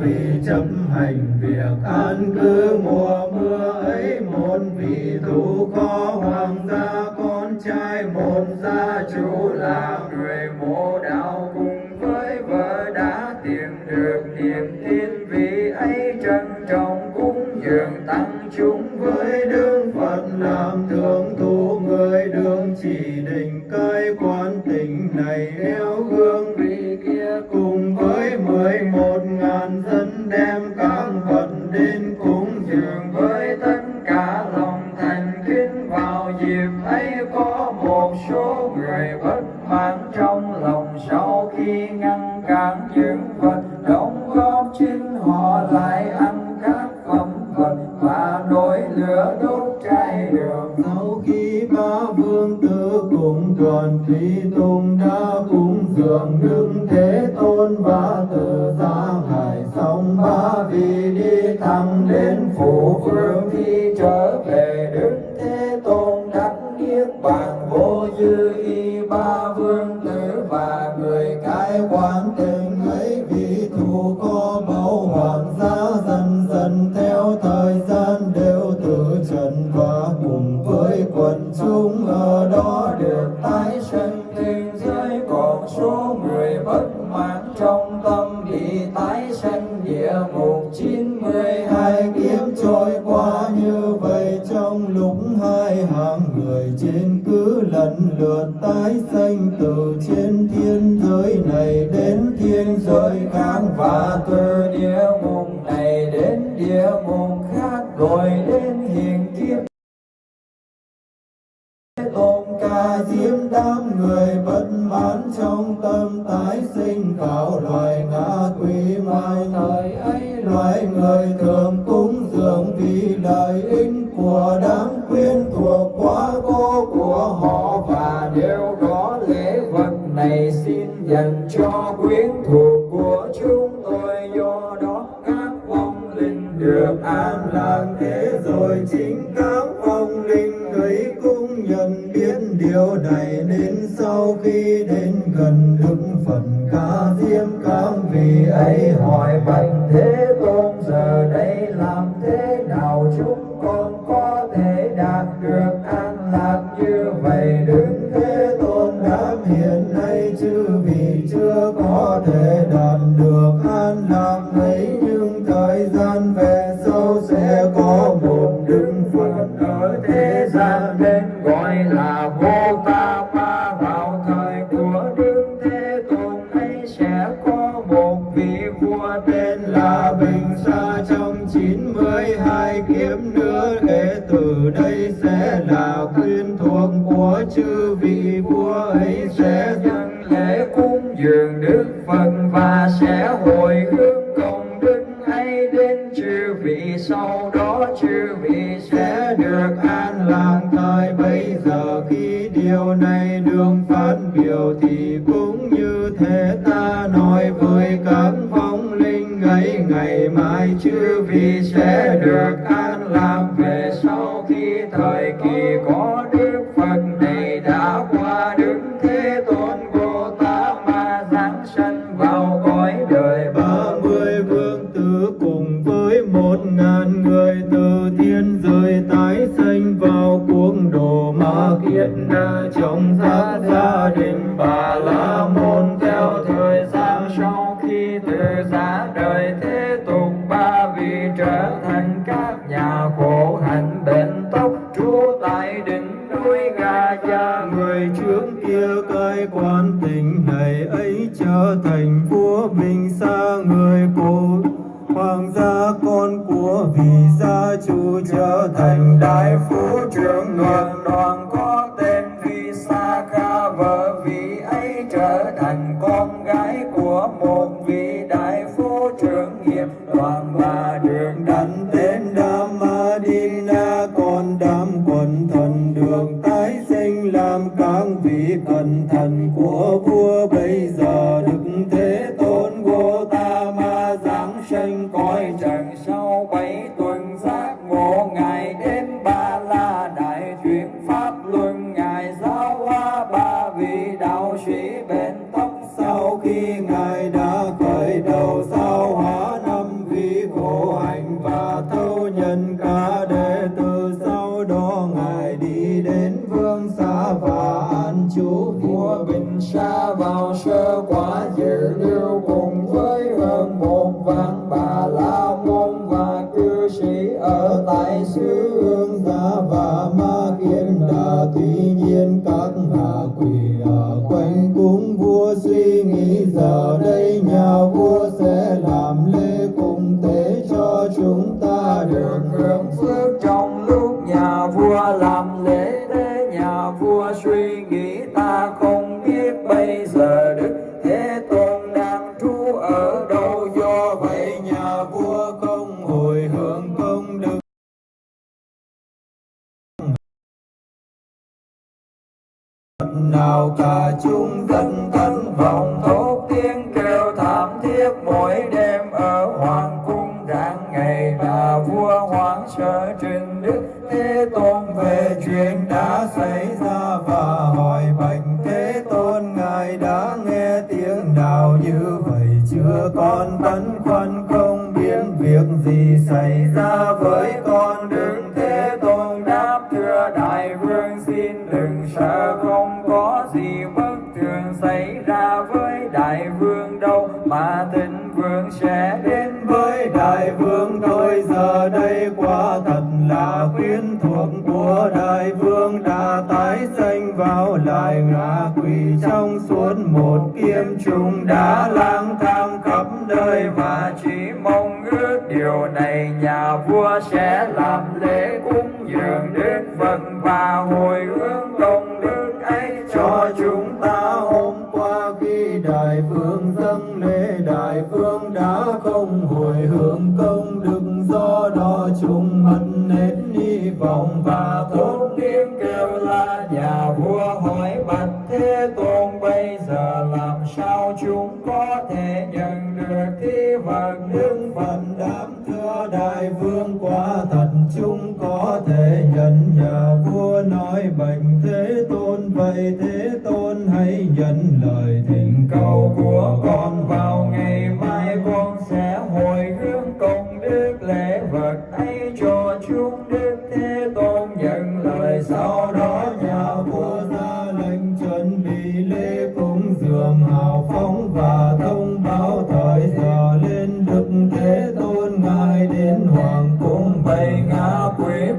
vì chấp hành việc an cư mùa mưa ấy một vì thủ có hoàng vị vua tên là Bình Sa trong chín mươi hai kiếp nữa. Kể từ đây sẽ là quyên thuộc của chư vị vua ấy. Sẽ dâng lễ cúng dường Đức Phật và sẽ hồi hướng công đức ấy đến chư vị. Sau đó chư vị sẽ được an lạc thời bây giờ. Khi điều này đường phát biểu thì cũng như thế com.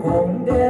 Quỷ cũng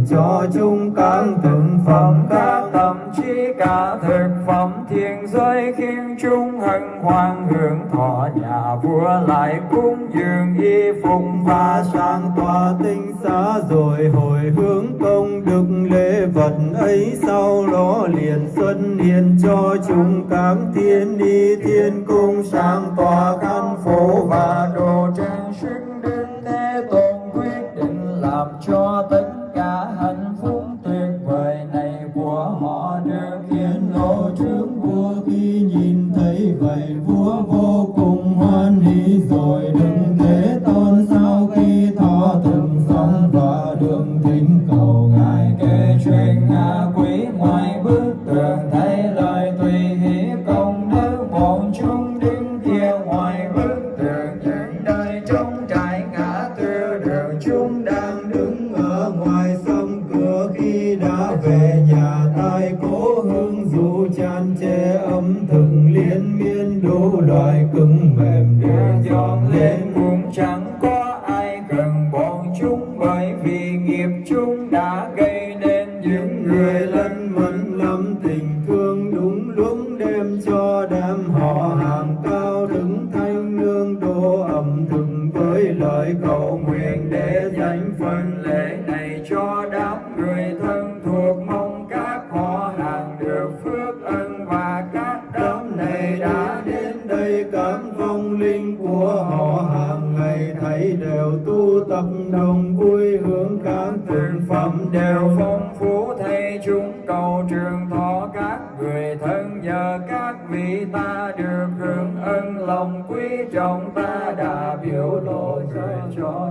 hiện cho mẫn lắm tình thương cho hóa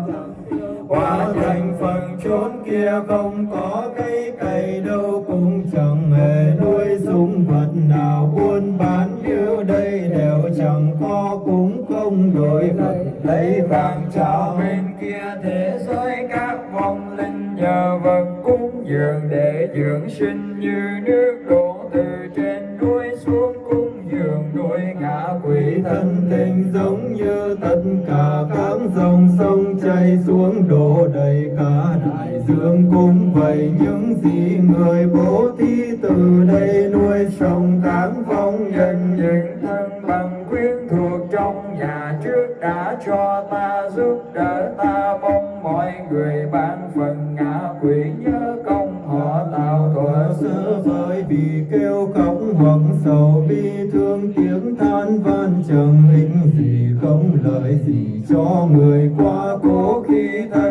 dương cũng vậy, những gì người bố thí từ đây nuôi sống tán phong nhân những thân bằng quyến thuộc trong nhà trước đã cho ta giúp đỡ ta, mong mọi người ban phần ngã quỷ nhớ công họ tạo thuở xưa với vì kêu khóc hoặc sầu bi thương tiếng than van chẳng ích gì không lợi gì cho người qua cố khi thay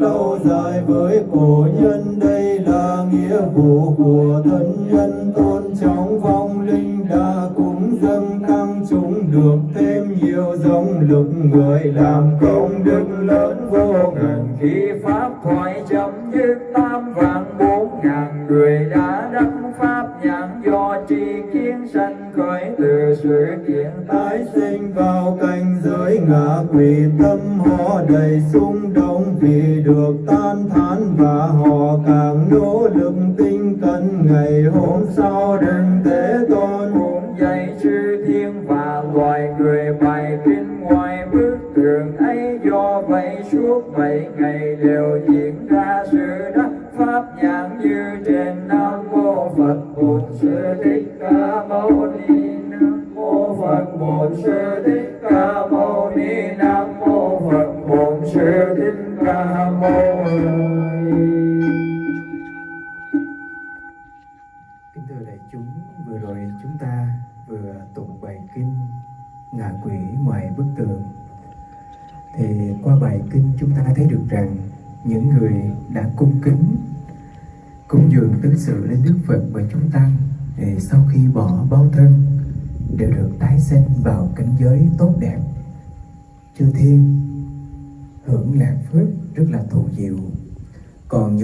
lâu dài với cổ nhân. Đây là nghĩa vụ của thân nhân. Tôn trọng phong linh đã cúng dâng tăng chúng được thêm nhiều dòng lực. Người làm công đức lớn vô ngần. Khi pháp thoại chấm dứt tam vạn bốn ngàn người đã đắc pháp nhãn do tri kiến sanh khởi từ sự kiện tái sinh vào cảnh giới ngã quỷ thán và họ càng nỗ lực tinh cần ngày hôm sau đừng tế tôn. Cũng dạy chư thiên và loài người bài kinh ngoài bức tường. Ấy do vậy suốt bảy ngày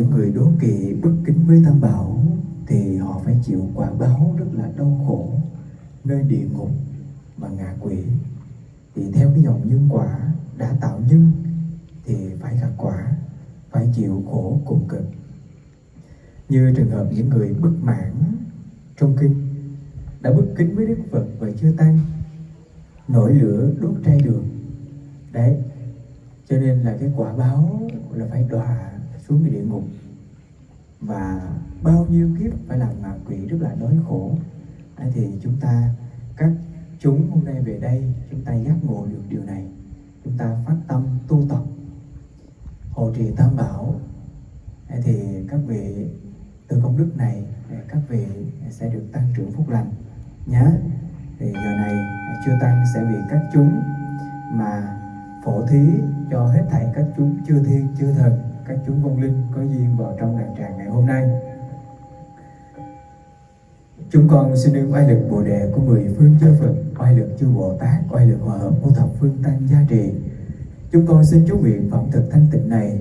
những người đố kỵ bất kính với Tam Bảo thì họ phải chịu quả báo rất là đau khổ, nơi địa ngục và ngạ quỷ. Thì theo cái dòng nhân quả đã tạo nhân thì phải gặt quả, phải chịu khổ cùng cực. Như trường hợp những người bất mãn trong kinh đã bất kính với đức phật và chưa tăng nổi lửa đốt trai đường. Đấy, cho nên là cái quả báo là phải đọa xuống cái địa ngục. Và bao nhiêu kiếp phải làm ngạ quỷ rất là đói khổ. Đấy thì chúng ta các chúng hôm nay về đây, chúng ta giác ngộ được điều này. Chúng ta phát tâm tu tập, hộ trì tam bảo. Đấy thì các vị từ công đức này, các vị sẽ được tăng trưởng phúc lành. Nhé thì giờ này chưa tăng sẽ bị các chúng mà phổ thí cho hết thảy các chúng chư thiên chư thần các chúng vong linh có duyên vào trong đàn tràng ngày hôm nay Chúng con xin được oai lực Bồ đề của mười phương chư Phật, oai lực chư Bồ Tát, oai lực hòa hợp của thập phương tăng gia trì. Chúng con xin chú nguyện phẩm thực thanh tịnh này,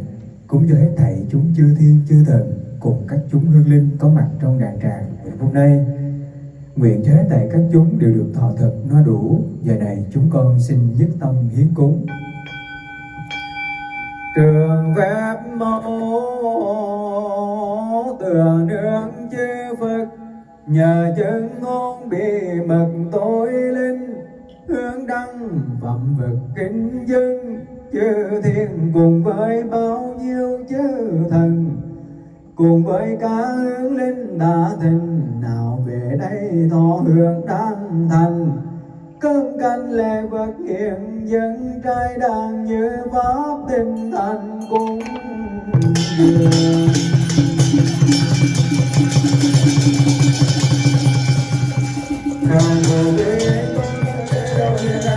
cũng cho hết thảy chúng chư thiên chư thần cùng các chúng hương linh có mặt trong đàn tràng ngày hôm nay. Nguyện cho hết thảy các chúng đều được thọ thực no đủ. Giờ này chúng con xin nhất tâm hiến cúng trường phép mẫu tựa nương chư Phật, nhờ chân ngôn bị mật tối linh, hướng đăng phẩm vực kính dân. Chư thiên cùng với bao nhiêu chư thần, cùng với cả hướng linh đã thịnh. Nào về đây thọ hưởng đăng thành cơn canh lệ vật hiện dân trai đàn như pháp tinh thành cũng vừa Hãy subscribe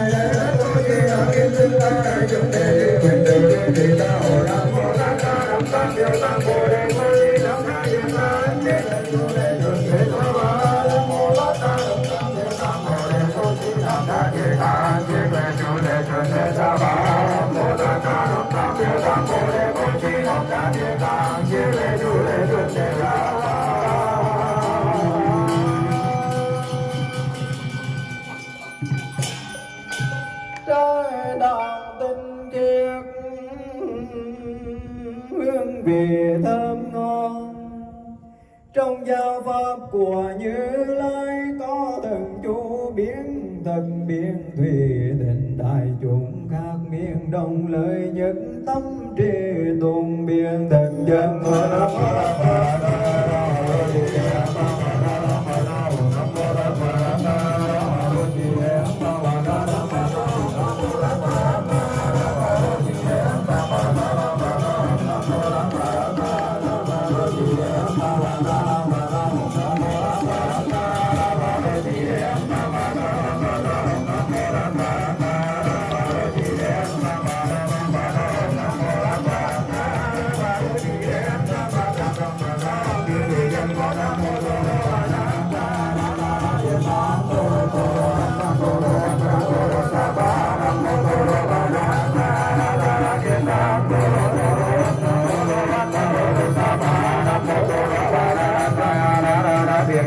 cho kênh Ghiền Mì Gõ Để không bỏ lỡ những video hấp dẫn giáo pháp của như lai có từng chú biến thần biến thủy định đại chúng khác miền đồng lời những tâm trì tùng biên thần dân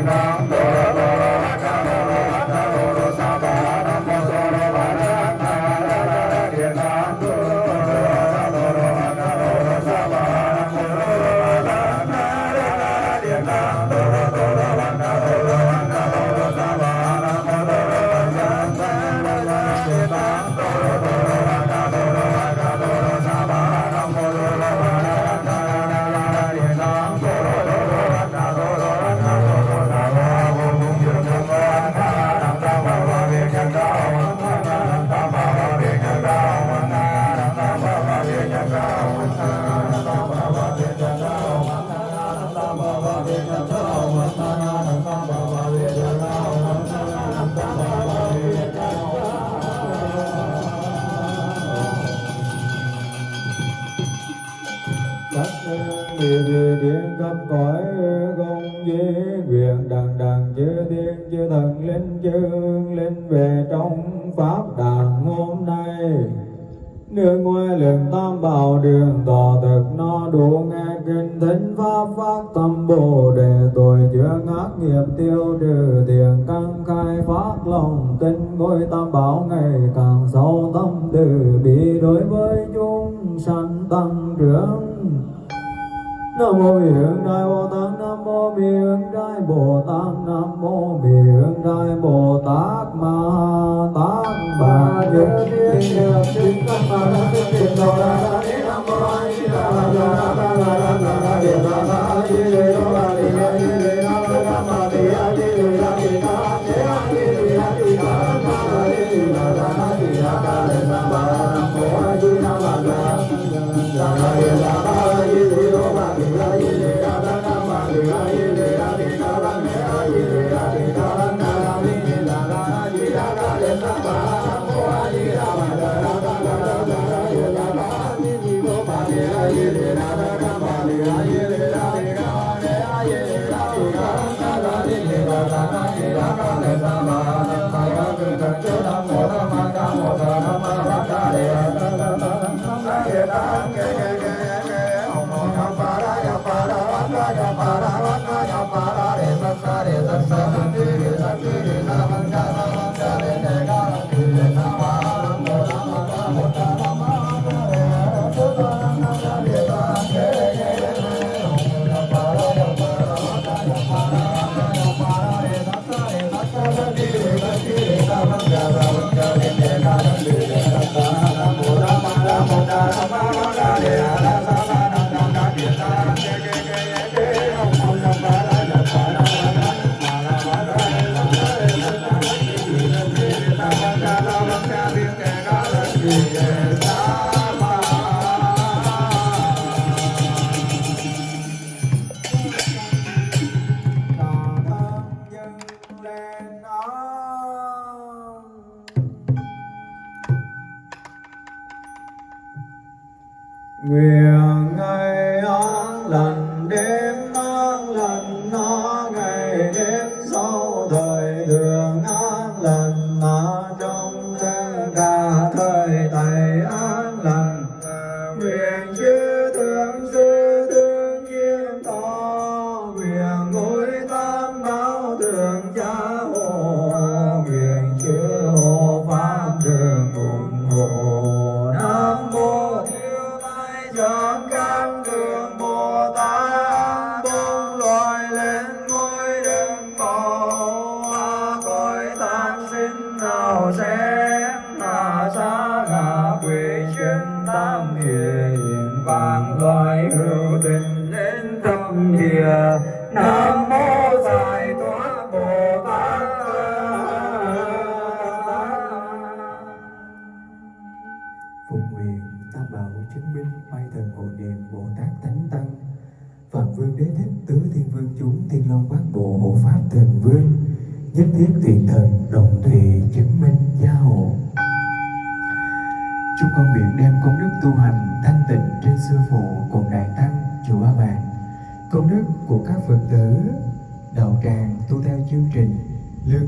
Ram đối với chúng sanh tăng trưởng. Nam mô Bi Hướng Đại Bồ Tát, Nam mô Bi Hướng Đại Bồ Tát, Nam mô Bi Hướng Đại Bồ Tát Ma Tát Bà Nhớ Thiên Nhật Yeah.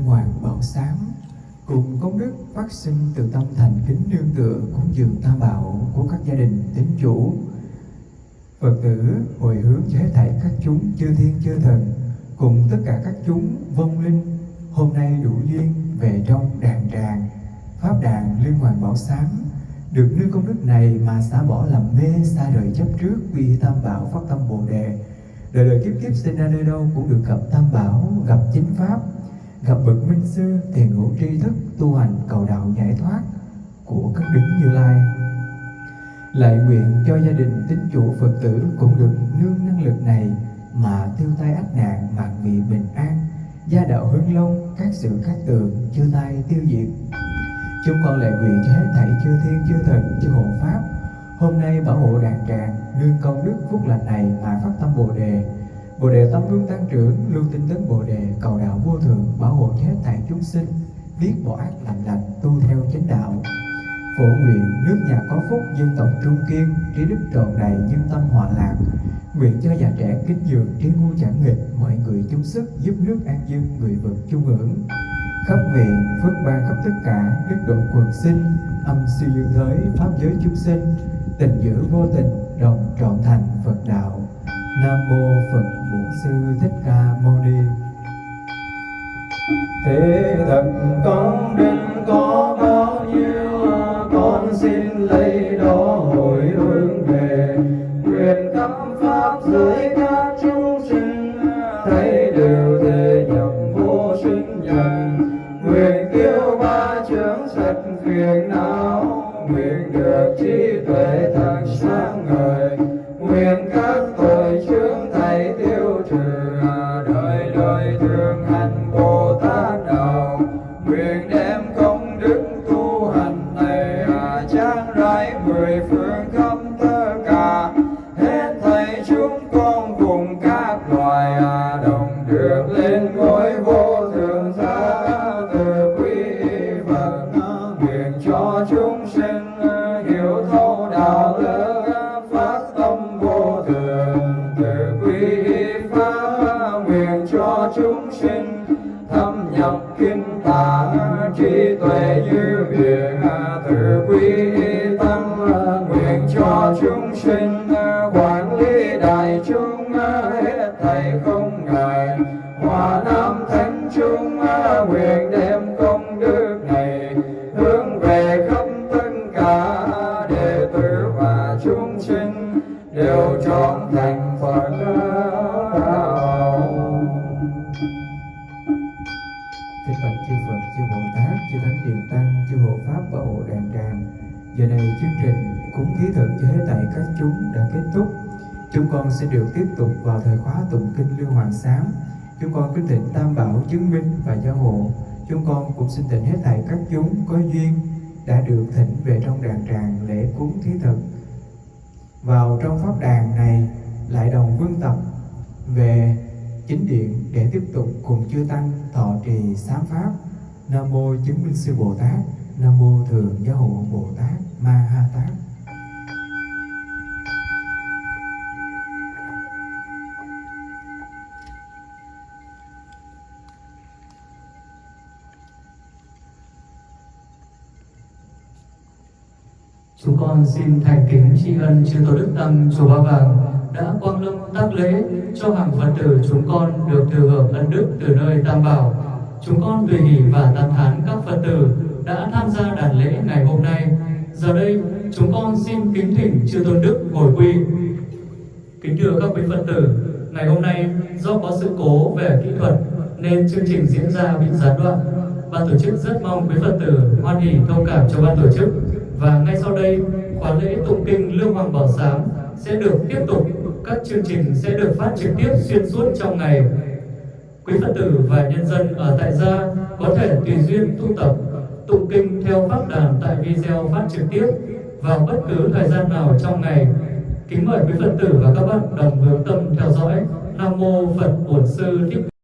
Hoàng bảo sám cùng công đức phát sinh từ tâm thành kính nương tựa cúng dường tam bảo của các gia đình tín chủ. Phật tử hồi hướng cho hết thảy các chúng chư thiên chư thần, cùng tất cả các chúng vong linh, hôm nay đủ duyên về trong đàn tràng. Pháp đàn liên hoàng bảo sám được nương công đức này mà xả bỏ làm mê xa rời chấp trước quy tam bảo phát tâm bồ đề. Đời đời kiếp kiếp sinh ra nơi đâu cũng được gặp tam bảo, gặp chính pháp gặp bậc minh sư tiền ngũ tri thức tu hành cầu đạo giải thoát của các đứng như lai. Lại nguyện cho gia đình tín chủ phật tử cũng được nương năng lực này mà tiêu tai ách nạn mạng vị bình an, gia đạo hưng long, các sự các tường chư tai tiêu diệt. Chúng con lại nguyện cho hết thảy chư thiên chư thần chư hộ pháp, hôm nay bảo hộ đàn tràng, nương công đức phúc lành này mà phát tâm bồ đề bồ đề tâm luôn tăng trưởng luôn tinh tấn bồ đề cầu đạo vô thượng bảo hộ hết thảy chúng sinh, biết bỏ ác làm lành tu theo chánh đạo. Phổ nguyện nước nhà có phúc dân tộc trung kiên, trí đức tròn đầy nhân tâm hòa lạc. Nguyện cho già trẻ kính dường trí ngu chẳng nghịch, mọi người chung sức giúp nước an dân, người vật chung hưởng. Khắp nguyện phước ban khắp tất cả, đức độ quần sinh, âm siêu dương giới, pháp giới chúng sinh, tình giữ vô tình, đồng trọn thành phật đạo nam mô phật bổn sư thích ca mâu ni. Thế thật công đức có bao nhiêu, con xin lấy đó hồi hướng về. Nguyện khắp pháp giới các chúng sinh, thấy đều thể nhập vô sinh nhân. Nguyện kêu ba chướng sạch phiền não, nguyện được trí thường từ vào thời khóa tụng kinh Lưu Hoàng Sám. Chúng con kính thỉnh Tam Bảo chứng minh và gia hộ. Chúng con cũng xin thỉnh hết thảy các chúng có duyên đã được thỉnh về trong đàn tràng lễ cúng thí thực. Vào trong pháp đàn này lại đồng vương tập về chính điện để tiếp tục cùng chư tăng thọ trì sám pháp nam mô chứng minh sư bồ tát, nam mô thường giáo hộ bồ tát ma ha tát Chúng con xin thành kính tri ân chư Tổ Đức Tăng Chùa Ba Vàng đã quang lâm tác lễ cho hàng Phật tử chúng con được thừa hưởng ân đức từ nơi Tam Bảo. Chúng con tùy hỷ và tán thán các Phật tử đã tham gia đàn lễ ngày hôm nay. Giờ đây, chúng con xin kính thỉnh chư Tôn Đức ngồi quy. Kính thưa các quý Phật tử, ngày hôm nay do có sự cố về kỹ thuật nên chương trình diễn ra bị gián đoạn. Ban tổ chức rất mong quý Phật tử hoan hỷ thông cảm cho ban tổ chức và ngay sau đây khóa lễ tụng kinh Lương Hoàng Bảo Sám sẽ được tiếp tục. Các chương trình sẽ được phát trực tiếp xuyên suốt trong ngày. Quý Phật tử và nhân dân ở tại gia có thể tùy duyên tu tập, tụng kinh theo pháp đàn tại video phát trực tiếp vào bất cứ thời gian nào trong ngày. Kính mời quý Phật tử và các bạn đồng hướng tâm theo dõi. Nam mô Phật Bổn Sư Thích